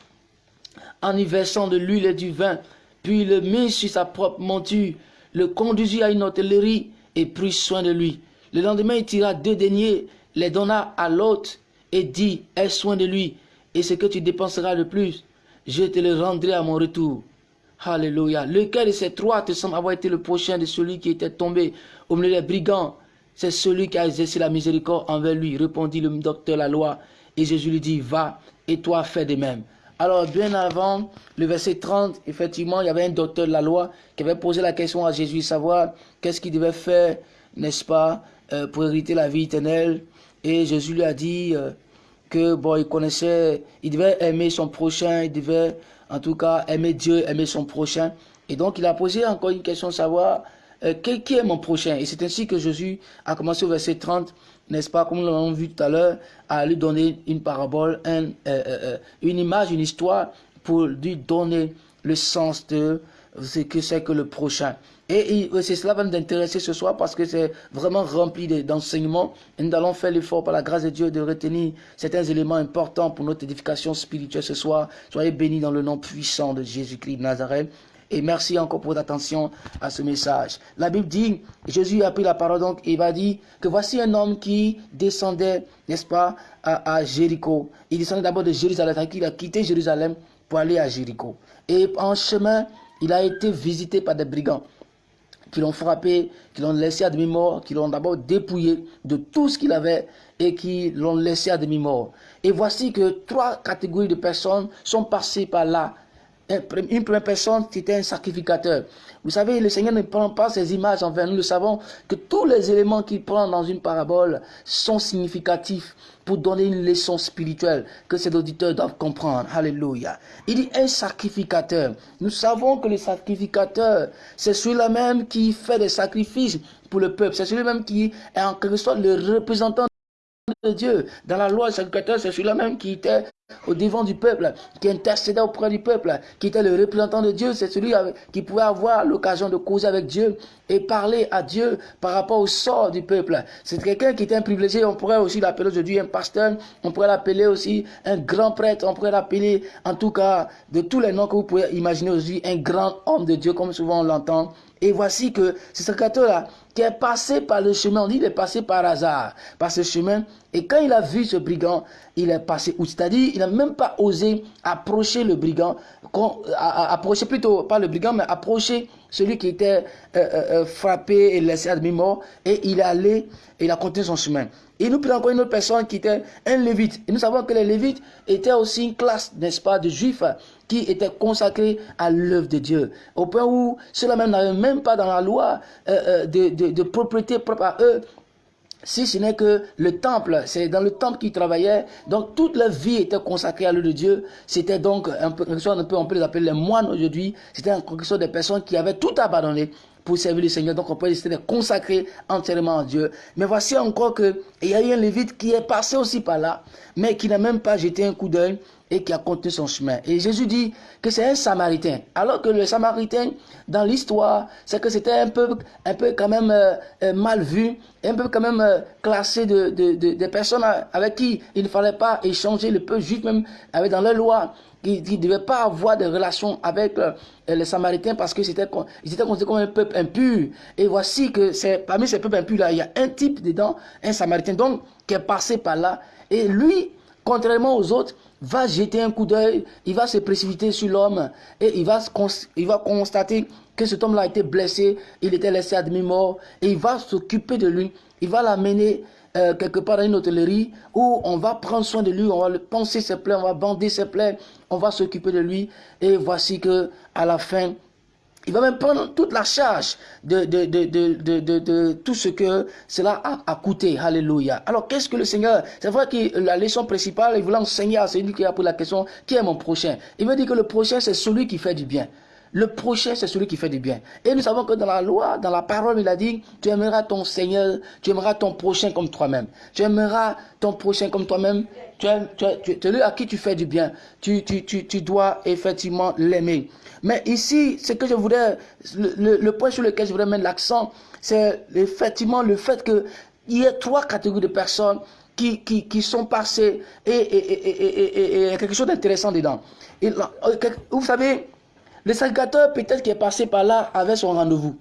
en y versant de l'huile et du vin, puis le mit sur sa propre monture, le conduisit à une hôtellerie et prit soin de lui. Le lendemain, il tira deux deniers, les donna à l'hôte et dit, aie soin de lui, et ce que tu dépenseras de plus, je te le rendrai à mon retour. Alléluia. Lequel de ces trois te semble avoir été le prochain de celui qui était tombé au milieu des brigands? C'est celui qui a exercé la miséricorde envers lui, répondit le docteur la loi. Et Jésus lui dit, va, et toi fais de même. Alors, bien avant, le verset 30, effectivement, il y avait un docteur de la loi qui avait posé la question à Jésus, savoir qu'est-ce qu'il devait faire, n'est-ce pas, euh, pour hériter la vie éternelle. Et Jésus lui a dit euh, que, bon, il connaissait, il devait aimer son prochain, il devait en tout cas, aimer Dieu, aimer son prochain. Et donc, il a posé encore une question, savoir euh, qui, est mon prochain? Et c'est ainsi que Jésus a commencé au verset 30, n'est-ce pas, comme nous l'avons vu tout à l'heure, à lui donner une parabole, euh, euh, une image, une histoire, pour lui donner le sens de ce que c'est que le prochain. Et c'est cela va nous intéresser ce soir parce que c'est vraiment rempli d'enseignements. Et nous allons faire l'effort par la grâce de Dieu de retenir certains éléments importants pour notre édification spirituelle ce soir. Soyez bénis dans le nom puissant de Jésus-Christ de Nazareth. Et merci encore pour votre attention à ce message. La Bible dit, Jésus a pris la parole donc, il va dire que voici un homme qui descendait, n'est-ce pas, à, à, Jéricho. Il descendait d'abord de Jérusalem, il a quitté Jérusalem pour aller à Jéricho. Et en chemin, il a été visité par des brigands. qui l'ont frappé, qui l'ont laissé à demi-mort, qui l'ont d'abord dépouillé de tout ce qu'il avait et qui l'ont laissé à demi-mort. Et voici que trois catégories de personnes sont passées par là. Une première personne qui était un sacrificateur. Vous savez, le Seigneur ne prend pas ces images envers nous. Nous savons que tous les éléments qu'il prend dans une parabole sont significatifs pour donner une leçon spirituelle que ces auditeurs doivent comprendre. Alléluia. Il dit un sacrificateur. Nous savons que le sacrificateur, c'est celui-là même qui fait des sacrifices pour le peuple. C'est celui-là même qui est en quelque sorte le représentant Dieu. Dans la loi, sacrificateur, c'est celui-là même qui était au devant du peuple, qui intercédait auprès du peuple, qui était le représentant de Dieu. C'est celui qui pouvait avoir l'occasion de causer avec Dieu et parler à Dieu par rapport au sort du peuple. C'est quelqu'un qui était un privilégié. On pourrait aussi l'appeler aujourd'hui un pasteur. On pourrait l'appeler aussi un grand prêtre. On pourrait l'appeler, en tout cas, de tous les noms que vous pouvez imaginer aujourd'hui, un grand homme de Dieu, comme souvent on l'entend. Et voici que ce sacrificateur-là, qui est passé par le chemin, on dit il est passé par hasard, par ce chemin, et quand il a vu ce brigand, il est passé où? C'est-à-dire, il n'a même pas osé approcher le brigand, approcher plutôt, pas le brigand, mais approcher celui qui était euh, euh, euh, frappé et laissé à demi-mort, et il est allé, et il a continué son chemin. Et nous prenons encore une autre personne qui était un lévite. Et nous savons que les lévites étaient aussi une classe, n'est-ce pas, de juifs qui étaient consacrés à l'œuvre de Dieu. Au point où ceux-là même n'avaient même pas dans la loi de, de propriété propre à eux, si ce n'est que le temple, c'est dans le temple qu'ils travaillaient, donc toute leur vie était consacrée à l'œuvre de Dieu. C'était donc un peu, on peut, on peut les appeler les moines aujourd'hui. C'était en quelque sorte des personnes qui avaient tout abandonné pour servir le Seigneur. Donc on peut essayer de consacrer entièrement à Dieu. Mais voici encore que il y a eu un lévite qui est passé aussi par là, mais qui n'a même pas jeté un coup d'œil et qui a continué son chemin. Et Jésus dit que c'est un samaritain. Alors que le samaritain, dans l'histoire, c'est que c'était un peu, un peu quand même euh, euh, mal vu, un peu quand même euh, classé de, de, personnes avec qui il ne fallait pas échanger, le peuple juif même avait dans leur loi qui ne devaient pas avoir de relations avec euh, les Samaritains parce que c'était ils étaient considérés comme un peuple impur. Et voici que parmi ces peuples impurs là, il y a un type dedans, un Samaritain donc qui est passé par là. Et lui, contrairement aux autres, va jeter un coup d'œil, il va se précipiter sur l'homme et il va, il va constater que cet homme-là a été blessé, il était laissé à demi-mort et il va s'occuper de lui, il va l'amener euh, quelque part dans une hôtellerie où on va prendre soin de lui, on va le penser ses plaies, on va bander ses plaies, on va s'occuper de lui. Et voici que à la fin, il va même prendre toute la charge de, de, de, de tout ce que cela a, a coûté. Alléluia. Alors, qu'est-ce que le Seigneur... C'est vrai que la leçon principale, il voulait enseigner à celui qui a posé la question, qui est mon prochain? Il veut dire que le prochain, c'est celui qui fait du bien. Le prochain, c'est celui qui fait du bien. Et nous savons que dans la loi, dans la parole, il a dit, tu aimeras ton Seigneur, tu aimeras ton prochain comme toi-même. Tu aimeras ton prochain comme toi-même. Tu, tu, celui à qui tu fais du bien. Tu, dois effectivement l'aimer. Mais ici, ce que je voudrais, le, point sur lequel je voudrais mettre l'accent, c'est effectivement le fait qu'il y ait trois catégories de personnes qui, sont passées et, et, et, et quelque chose d'intéressant dedans. vous savez, le sacrificateur, peut-être qui est passé par là, avait son rendez-vous.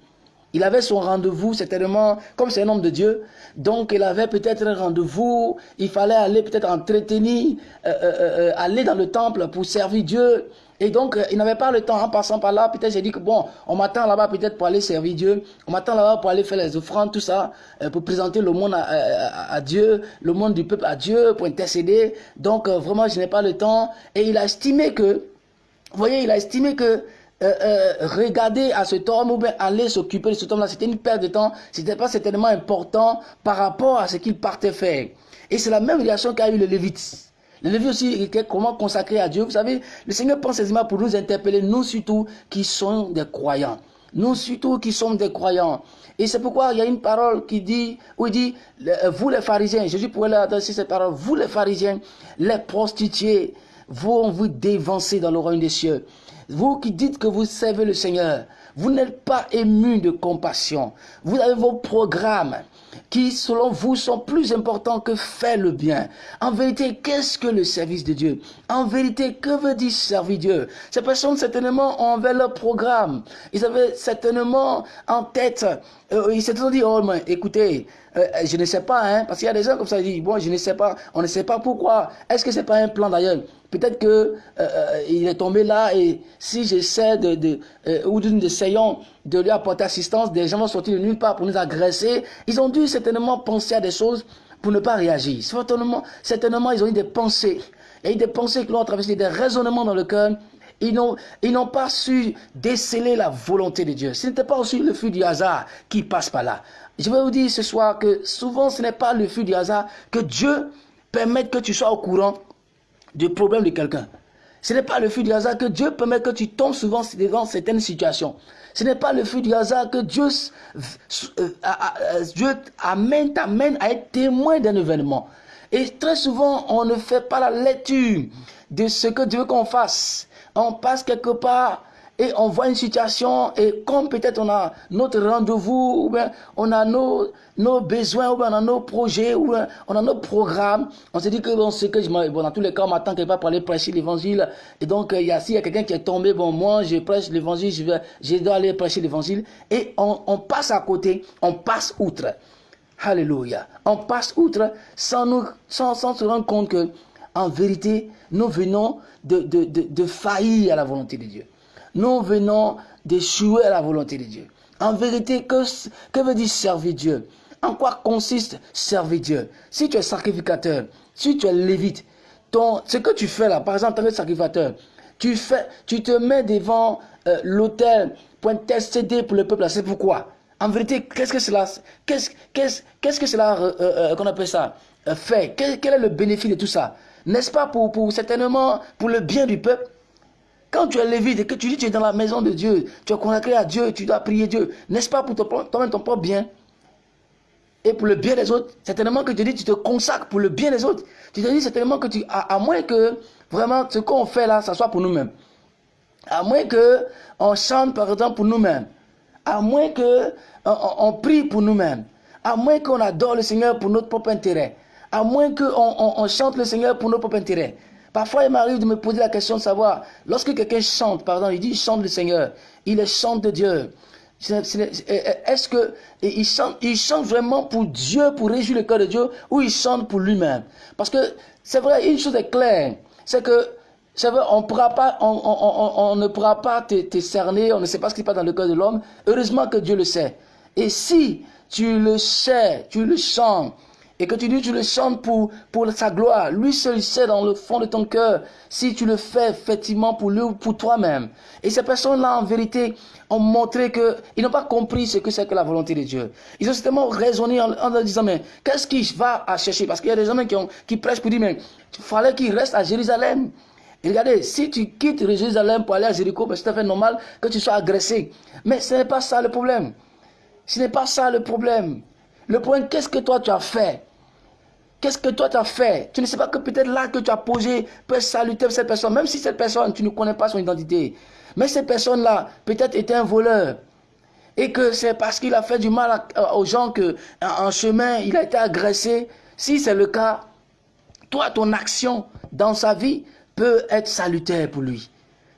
Il avait son rendez-vous, certainement, comme c'est un homme de Dieu. Donc, il avait peut-être un rendez-vous. Il fallait aller peut-être entretenir, euh, euh, euh, aller dans le temple pour servir Dieu. Et donc, il n'avait pas le temps en passant par là. Peut-être j'ai dit que bon, on m'attend là-bas peut-être pour aller servir Dieu. On m'attend là-bas pour aller faire les offrandes, tout ça, pour présenter le monde à, Dieu, le monde du peuple à Dieu, pour intercéder. Donc, vraiment, je n'ai pas le temps. Et il a estimé que, vous voyez, il a estimé que euh, euh, regarder à cet homme ou bien aller s'occuper de cet homme-là, c'était une perte de temps, c'était pas certainement important par rapport à ce qu'il partait faire. Et c'est la même réaction qu'a eu le Lévite. Le Lévite aussi, comment consacrer à Dieu. Vous savez, le Seigneur pense aisément pour nous interpeller, nous surtout qui sommes des croyants. Nous surtout qui sommes des croyants. Et c'est pourquoi il y a une parole qui dit, où il dit, euh, vous les pharisiens, Jésus pourrait leur adresser cette parole, vous les pharisiens, les prostituées, vont vous dévancer dans le royaume des cieux. Vous qui dites que vous servez le Seigneur, vous n'êtes pas ému de compassion. Vous avez vos programmes qui, selon vous, sont plus importants que faire le bien. En vérité, qu'est-ce que le service de Dieu? En vérité, que veut dire servir Dieu? Ces personnes, certainement, ont envers leur programme. Ils avaient certainement en tête, euh, ils s'étaient dit, oh, mais écoutez, euh, je ne sais pas, hein, parce qu'il y a des gens comme ça, ils disent, bon, je ne sais pas, on ne sait pas pourquoi. Est-ce que c'est pas un plan d'ailleurs? Peut-être que euh, euh, il est tombé là et si j'essaie de, de ou nous essayons de lui apporter assistance, des gens vont sortir de nulle part pour nous agresser. Ils ont dû certainement penser à des choses pour ne pas réagir. Certainement, certainement ils ont eu des pensées. A eu des pensées qui l'ont traversé, des raisonnements dans le cœur ils n'ont pas su déceler la volonté de Dieu. Ce n'était pas aussi le feu du hasard qui passe par là. Je vais vous dire ce soir que souvent ce n'est pas le feu du hasard que Dieu permet que tu sois au courant du problème de quelqu'un. Ce n'est pas le feu du hasard que Dieu permet que tu tombes souvent dans certaines situations. Ce n'est pas le feu du hasard que Dieu, euh, Dieu amène, t'amène à être témoin d'un événement. Et très souvent, on ne fait pas la lecture de ce que Dieu veut qu'on fasse on passe quelque part et on voit une situation et comme peut-être on a notre rendez-vous ou bien on a nos, besoins ou bien on a nos projets ou bien on a nos programmes, on se dit que je dans tous les cas on m'attend part pour aller prêcher l'évangile et donc il y a s'il y a quelqu'un qui est tombé bon moi je prêche l'évangile je dois aller prêcher l'évangile et on, passe à côté, on passe outre. Alléluia. On passe outre sans nous sans, se rendre compte que en vérité, nous venons de, de, faillir à la volonté de Dieu. Nous venons d'échouer à la volonté de Dieu. En vérité, que, que veut dire servir Dieu? En quoi consiste servir Dieu? Si tu es sacrificateur, si tu es lévite, ton, ce que tu fais là, par exemple, en tant sacrificateur, tu, fais, tu te mets devant euh, l'autel pour intercéder pour le peuple. C'est pourquoi? En vérité, qu'est-ce que cela, qu'est-ce, qu'est-ce, que cela, euh, euh, qu'on appelle ça, fait? Quel, quel est le bénéfice de tout ça? N'est-ce pas pour, pour, certainement pour le bien du peuple? Quand tu es lévite et que tu dis que tu es dans la maison de Dieu, tu es consacré à Dieu, tu dois prier Dieu, n'est-ce pas pour toi-même ton propre bien? Et pour le bien des autres, certainement que tu dis tu te consacres pour le bien des autres. Tu te dis certainement que tu, à, moins que vraiment ce qu'on fait là, ça soit pour nous-mêmes. À moins que on chante par exemple pour nous-mêmes. À moins que on prie pour nous-mêmes. À moins qu'on adore le Seigneur pour notre propre intérêt à moins qu'on on, chante le Seigneur pour nos propres intérêts. Parfois, il m'arrive de me poser la question de savoir, lorsque quelqu'un chante, pardon, il dit il chante le Seigneur, il est chante de Dieu. Est-ce que il chante, il chante vraiment pour Dieu, pour réjouir le cœur de Dieu, ou il chante pour lui-même? Parce que c'est vrai, une chose est claire, c'est que c'est vrai, on, ne pourra pas te, cerner, on ne sait pas ce qui passe dans le cœur de l'homme. Heureusement que Dieu le sait. Et si tu le sais, tu le chantes, et que tu dis tu le chantes pour, pour sa gloire, lui seul sait dans le fond de ton cœur si tu le fais effectivement pour lui ou pour toi-même. Et ces personnes-là, en vérité, ont montré qu'ils n'ont pas compris ce que c'est que la volonté de Dieu. Ils ont certainement raisonné en, en disant, mais qu'est-ce qu'il va à chercher? Parce qu'il y a des hommes qui, ont, qui prêchent pour dire, mais il fallait qu'il reste à Jérusalem. Et regardez, si tu quittes Jérusalem pour aller à Jéricho, ben, c'est tout à fait normal que tu sois agressé. Mais ce n'est pas ça le problème. Ce n'est pas ça le problème. Le point, qu'est-ce que toi tu as fait? Qu'est-ce que toi tu as fait? Tu ne sais pas que peut-être là que tu as posé peut saluter cette personne, même si cette personne, tu ne connais pas son identité. Mais cette personne-là, peut-être était un voleur. Et que c'est parce qu'il a fait du mal aux gens que en chemin, il a été agressé. Si c'est le cas, toi, ton action dans sa vie peut être salutaire pour lui.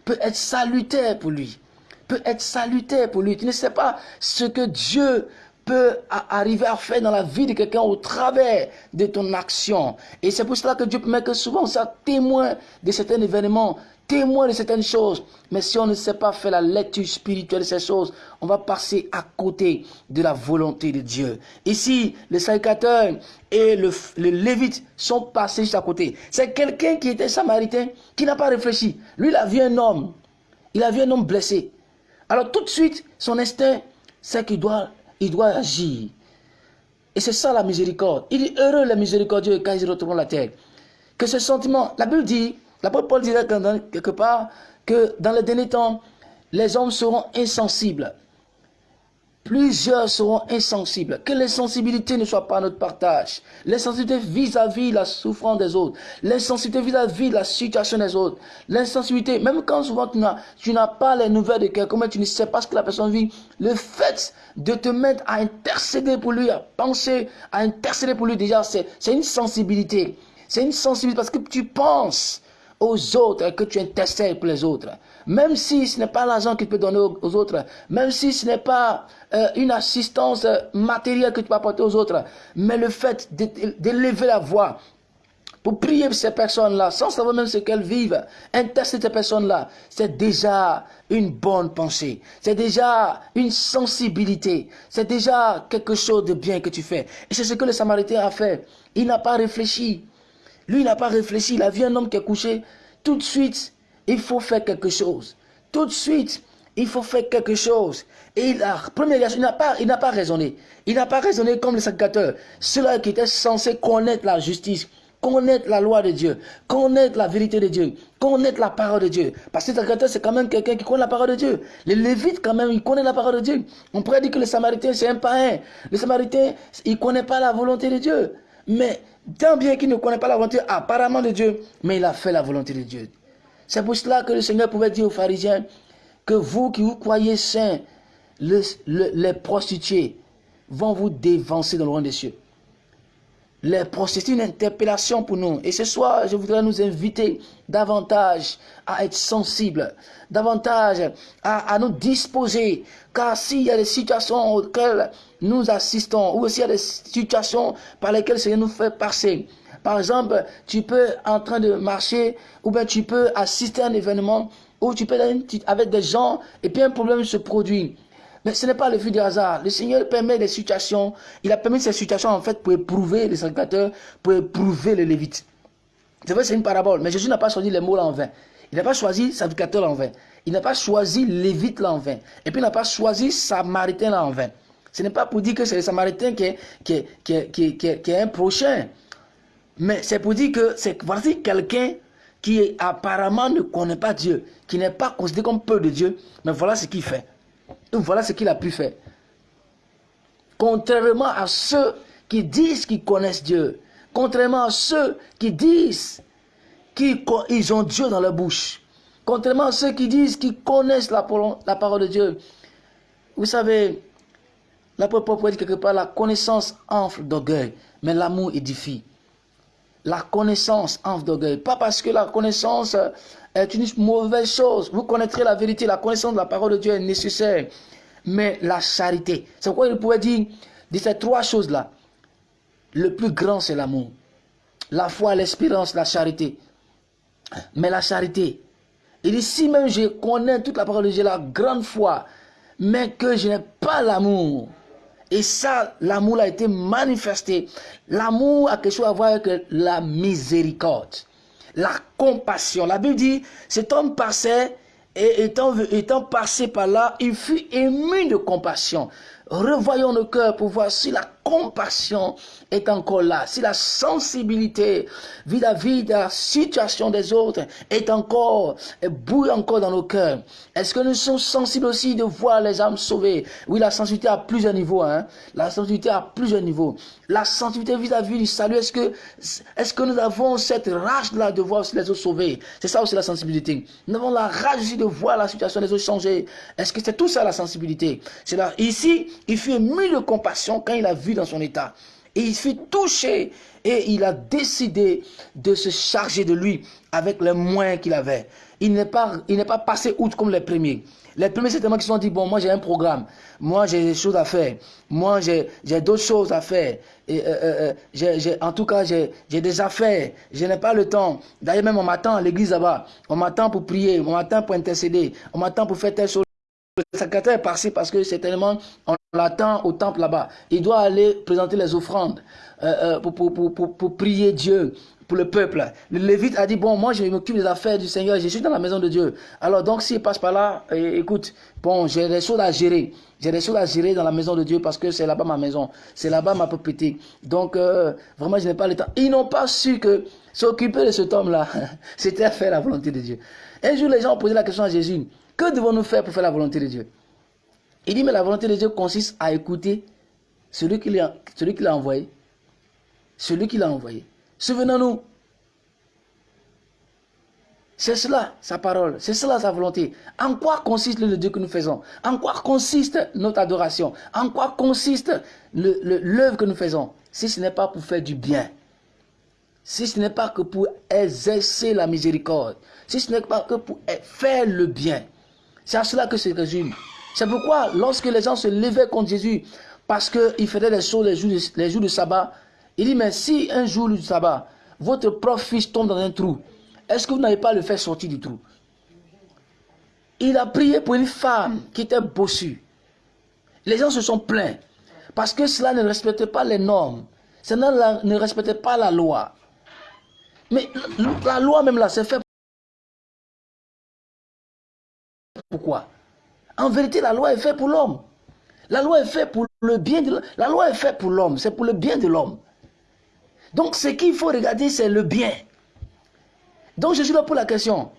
Peut être salutaire pour lui. Peut être salutaire pour lui. Tu ne sais pas ce que Dieu peut arriver à faire dans la vie de quelqu'un au travers de ton action. Et c'est pour cela que Dieu permet que souvent on soit témoin de certains événements, témoin de certaines choses. Mais si on ne sait pas faire la lecture spirituelle de ces choses, on va passer à côté de la volonté de Dieu. Ici, le sacrificateur et le, le lévite sont passés juste à côté. C'est quelqu'un qui était samaritain, qui n'a pas réfléchi. Lui, il a vu un homme. Il a vu un homme blessé. Alors tout de suite, son instinct, c'est qu'il doit il doit agir. Et c'est ça la miséricorde. Il est heureux les miséricordieux quand ils retrouvent la terre. Que ce sentiment, la Bible dit, la Paul dit quelque part que dans le dernier temps, les hommes seront insensibles Plusieurs seront insensibles. Que l'insensibilité ne soit pas notre partage. L'insensibilité vis-à-vis la souffrance des autres. L'insensibilité vis-à-vis la situation des autres. L'insensibilité, même quand souvent tu n'as pas les nouvelles de quelqu'un, mais tu ne sais pas ce que la personne vit, le fait de te mettre à intercéder pour lui, à penser, à intercéder pour lui, déjà, c'est une sensibilité. C'est une sensibilité parce que tu penses aux autres que tu intercèdes pour les autres. Même si ce n'est pas l'argent que tu peux donner aux, autres, même si ce n'est pas euh, une assistance euh, matérielle que tu peux apporter aux autres, mais le fait d'élever la voix, pour prier pour ces personnes-là, sans savoir même ce qu'elles vivent, intercéder ces personnes-là, c'est déjà une bonne pensée. C'est déjà une sensibilité. C'est déjà quelque chose de bien que tu fais. Et c'est ce que le Samaritain a fait. Il n'a pas réfléchi. Lui, il n'a pas réfléchi. Il a vu un homme qui est couché. Tout de suite, il faut faire quelque chose. Tout de suite, il faut faire quelque chose. Et il a, première il n'a pas, il n'a pas raisonné. Il n'a pas raisonné comme le sacrificateur. Ceux-là qui étaient censés connaître la justice connaître la loi de Dieu, connaître la vérité de Dieu, connaître la parole de Dieu. Parce que le c'est quand même quelqu'un qui connaît la parole de Dieu. Les Lévites, quand même, ils connaissent la parole de Dieu. On pourrait dire que le Samaritain, c'est un païen. Le Samaritain, il ne connaît pas la volonté de Dieu. Mais tant bien qu'il ne connaît pas la volonté apparemment de Dieu, mais il a fait la volonté de Dieu. C'est pour cela que le Seigneur pouvait dire aux pharisiens que vous qui vous croyez saints, les prostituées vont vous dévancer dans le rang des cieux. Les c'est une interpellation pour nous. Et ce soir, je voudrais nous inviter davantage à être sensibles, davantage à, nous disposer. Car s'il y a des situations auxquelles nous assistons, ou s'il y a des situations par lesquelles le Seigneur nous fait passer, par exemple, tu peux en train de marcher, ou bien tu peux assister à un événement, ou tu peux être avec des gens, et puis un problème se produit. Mais ce n'est pas le fruit du hasard. Le Seigneur permet des situations. Il a permis ces situations en fait pour éprouver les sacrificateurs, pour éprouver les Lévites. C'est vrai, c'est une parabole. Mais Jésus n'a pas choisi les mots là en vain. Il n'a pas choisi sacrificateur là en vain. Il n'a pas choisi Lévite là en vain. Et puis il n'a pas choisi Samaritain en vain. Ce n'est pas pour dire que c'est le Samaritain qui est, qui qui qui est un prochain. Mais c'est pour dire que c'est voici quelqu'un qui apparemment ne connaît pas Dieu, qui n'est pas considéré comme peu de Dieu, mais voilà ce qu'il fait. Donc voilà ce qu'il a pu faire. Contrairement à ceux qui disent qu'ils connaissent Dieu, contrairement à ceux qui disent qu'ils ont Dieu dans leur bouche, contrairement à ceux qui disent qu'ils connaissent la, la, parole de Dieu. Vous savez, l'apôtre Paul dit quelque part, la connaissance enfle d'orgueil, mais l'amour édifie. La connaissance enfle d'orgueil. Pas parce que la connaissance est une mauvaise chose. Vous connaîtrez la vérité, la connaissance de la parole de Dieu est nécessaire. Mais la charité, c'est pourquoi il pouvait dire de ces trois choses-là. Le plus grand, c'est l'amour. La foi, l'espérance, la charité. Mais la charité, il dit, si même je connais toute la parole de Dieu, la grande foi, mais que je n'ai pas l'amour, et ça, l'amour a été manifesté. L'amour a quelque chose à voir avec la miséricorde la compassion. La Bible dit, cet homme passait et étant, passé par là, il fut ému de compassion. Revoyons nos cœurs pour voir si la compassion est encore là, si la sensibilité vis-à-vis de la situation des autres est encore, bouille encore dans nos cœurs. Est-ce que nous sommes sensibles aussi de voir les âmes sauvées? Oui, la sensibilité à plusieurs niveaux. Hein? La sensibilité à plusieurs niveaux. La sensibilité vis-à-vis du salut, est-ce que, est que nous avons cette rage-là de voir les autres sauvés C'est ça aussi la sensibilité. Nous avons la rage aussi de voir la situation des autres changer. Est-ce que c'est tout ça la sensibilité? Là. Ici, il fut ému de compassion quand il a vu dans son état. Et il fut touché et il a décidé de se charger de lui avec les moyens qu'il avait. Il n'est pas, pas passé outre comme les premiers. Les premiers, c'est tellement qu'ils se sont dit, bon, moi j'ai un programme, moi j'ai des choses à faire, moi j'ai d'autres choses à faire. Et, euh, euh, euh en tout cas, j'ai des affaires, je n'ai pas le temps. D'ailleurs, même on m'attend à l'église là-bas, on m'attend pour prier, on m'attend pour intercéder, on m'attend pour faire telle chose. Le secrétaire est passé parce que c'est tellement, on l'attend au temple là-bas. Il doit aller présenter les offrandes euh, euh, pour, pour, pour, pour, prier Dieu pour le peuple. Le Lévite a dit, bon, moi je m'occupe des affaires du Seigneur, je suis dans la maison de Dieu. Alors donc s'il passe par là, écoute, bon, j'ai des choses à gérer. J'ai des choses à gérer dans la maison de Dieu parce que c'est là-bas ma maison. C'est là-bas ma propriété. Donc euh, vraiment, je n'ai pas le temps. Ils n'ont pas su que s'occuper de cet homme-là, c'était faire la volonté de Dieu. Un jour, les gens ont posé la question à Jésus. Que devons-nous faire pour faire la volonté de Dieu? Il dit, mais la volonté de Dieu consiste à écouter celui qui l'a envoyé. Celui qui l'a envoyé. Souvenons-nous. C'est cela, sa parole. C'est cela, sa volonté. En quoi consiste le Dieu que nous faisons? En quoi consiste notre adoration? En quoi consiste l'œuvre que nous faisons? Si ce n'est pas pour faire du bien. si ce n'est pas que pour exercer la miséricorde, si ce n'est pas que pour faire le bien. C'est à cela que c'est résume. C'est pourquoi lorsque les gens se levaient contre Jésus, parce qu'il faisait des choses les jours, de, de sabbat, il dit, mais si un jour du sabbat, votre propre fils tombe dans un trou, est-ce que vous n'avez pas le fait sortir du trou? Il a prié pour une femme qui était bossue. Les gens se sont plaints parce que cela ne respectait pas les normes. Cela ne respectait pas la loi. Mais la loi même là, c'est fait pourquoi? En vérité, la loi est faite pour l'homme. La loi est faite pour le bien de l'homme. La loi est faite pour l'homme, c'est pour le bien de l'homme. Donc ce qu'il faut regarder, c'est le bien. Donc je suis là pour la question.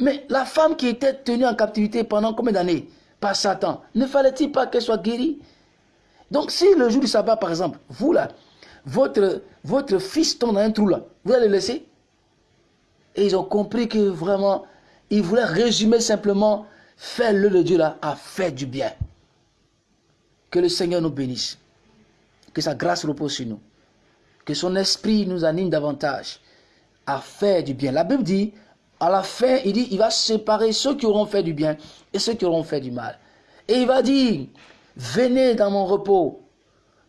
Mais la femme qui était tenue en captivité pendant combien d'années? Par Satan, ne fallait-il pas qu'elle soit guérie? Donc si le jour du sabbat, par exemple, vous là, votre, votre fils tombe dans un trou là, vous allez le laisser? Et ils ont compris que vraiment, ils voulaient résumer simplement, faire le de Dieu là, à faire du bien. Que le Seigneur nous bénisse. Que sa grâce repose sur nous. Que son esprit nous anime davantage à faire du bien. La Bible dit, à la fin, il dit, il va séparer ceux qui auront fait du bien et ceux qui auront fait du mal. Et il va dire, venez dans mon repos.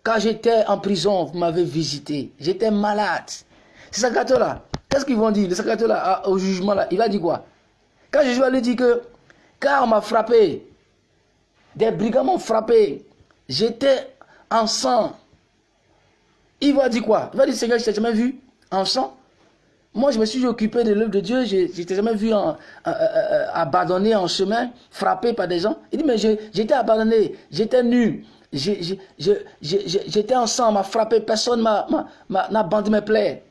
Quand j'étais en prison, vous m'avez visité. J'étais malade. Ces sacrateurs-là, qu'est-ce qu'ils vont dire? Les sacrateurs-là, ah, au jugement, là, il va dire quoi? Quand Jésus va lui dire que, car on m'a frappé, des brigands m'ont frappé, j'étais en sang. Il va dire quoi? Il va dire, Seigneur, je t'ai jamais vu en sang. Moi, je me suis occupé de l'œuvre de Dieu. Je n'étais jamais vu en, abandonné en chemin, frappé par des gens. Il dit, mais j'étais abandonné, j'étais nu, j'étais en sang, m'a frappé, personne n'a bandé mes plaies.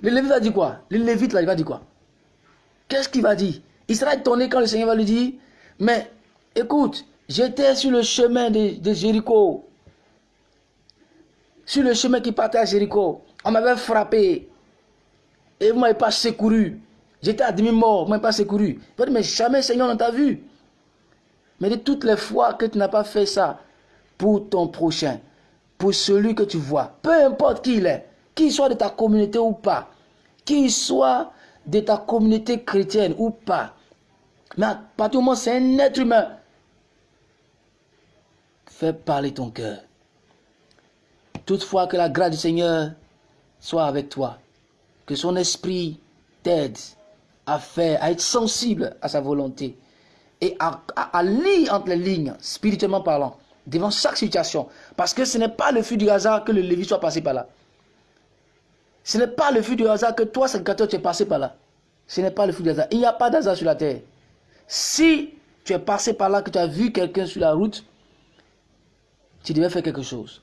Le Lévite va dire quoi? Le Lévite, là, il va dire quoi? Qu'est-ce qu'il va dire? Il sera étonné quand le Seigneur va lui dire, mais écoute, j'étais sur le chemin de, Jéricho. Sur le chemin qui partait à Jéricho. On m'avait frappé. Et vous ne m'avez pas secouru. J'étais à demi-mort, vous ne m'avez pas secouru. Mais jamais Seigneur ne t'a vu. Mais de toutes les fois que tu n'as pas fait ça pour ton prochain, pour celui que tu vois, peu importe qui il est, qu'il soit de ta communauté ou pas, qu'il soit de ta communauté chrétienne ou pas, mais à partir du moment c'est un être humain, fais parler ton cœur. Toutefois que la grâce du Seigneur soit avec toi que son esprit t'aide à faire, à être sensible à sa volonté et à, lire entre les lignes, spirituellement parlant, devant chaque situation. Parce que ce n'est pas le fut du hasard que le Lévi soit passé par là. Ce n'est pas le fut du hasard que toi, sacrificateur, tu es passé par là. Ce n'est pas le fut du hasard. Il n'y a pas d'hasard sur la terre. Si tu es passé par là, que tu as vu quelqu'un sur la route, tu devais faire quelque chose.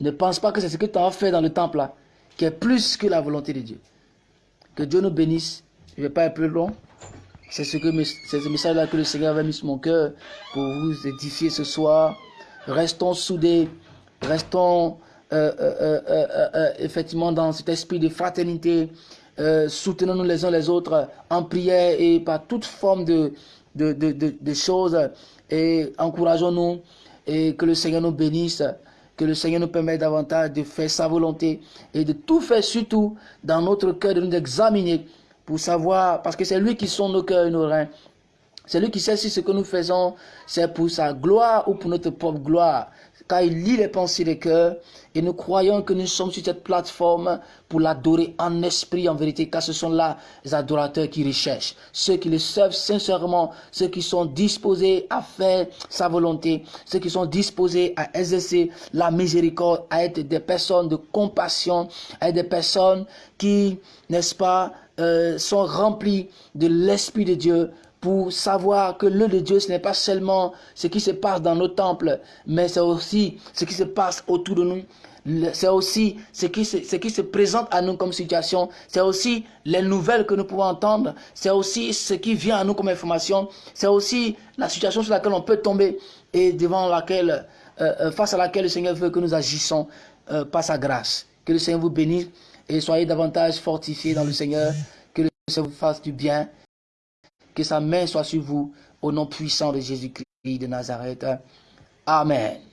Ne pense pas que c'est ce que tu as fait dans le temple là qui est plus que la volonté de Dieu. Que Dieu nous bénisse. Je ne vais pas être plus long. C'est ce, ce message-là que le Seigneur avait mis sur mon cœur pour vous édifier ce soir. Restons soudés, restons euh, euh, euh, effectivement dans cet esprit de fraternité. Soutenons-nous les uns les autres en prière et par toute forme de, de, de, de choses. Et encourageons-nous et que le Seigneur nous bénisse. Que le Seigneur nous permette davantage de faire sa volonté et de tout faire surtout dans notre cœur, de nous examiner pour savoir, parce que c'est lui qui sont nos cœurs et nos reins. C'est lui qui sait si ce que nous faisons, c'est pour sa gloire ou pour notre propre gloire car il lit les pensées des cœurs, et nous croyons que nous sommes sur cette plateforme pour l'adorer en esprit, en vérité, car ce sont là les adorateurs qui recherchent, ceux qui le servent sincèrement, ceux qui sont disposés à faire sa volonté, ceux qui sont disposés à exercer la miséricorde, à être des personnes de compassion, à être des personnes qui, n'est-ce pas, euh, sont remplies de l'Esprit de Dieu pour savoir que le de Dieu, ce n'est pas seulement ce qui se passe dans nos temples, mais c'est aussi ce qui se passe autour de nous. C'est aussi ce qui, se, ce qui se présente à nous comme situation. C'est aussi les nouvelles que nous pouvons entendre. C'est aussi ce qui vient à nous comme information. C'est aussi la situation sur laquelle on peut tomber et devant laquelle, euh, euh, face à laquelle le Seigneur veut que nous agissons euh, par sa grâce. Que le Seigneur vous bénisse et soyez davantage fortifiés dans le Seigneur. Que le Seigneur vous fasse du bien que sa main soit sur vous, au nom puissant de Jésus-Christ de Nazareth. Amen.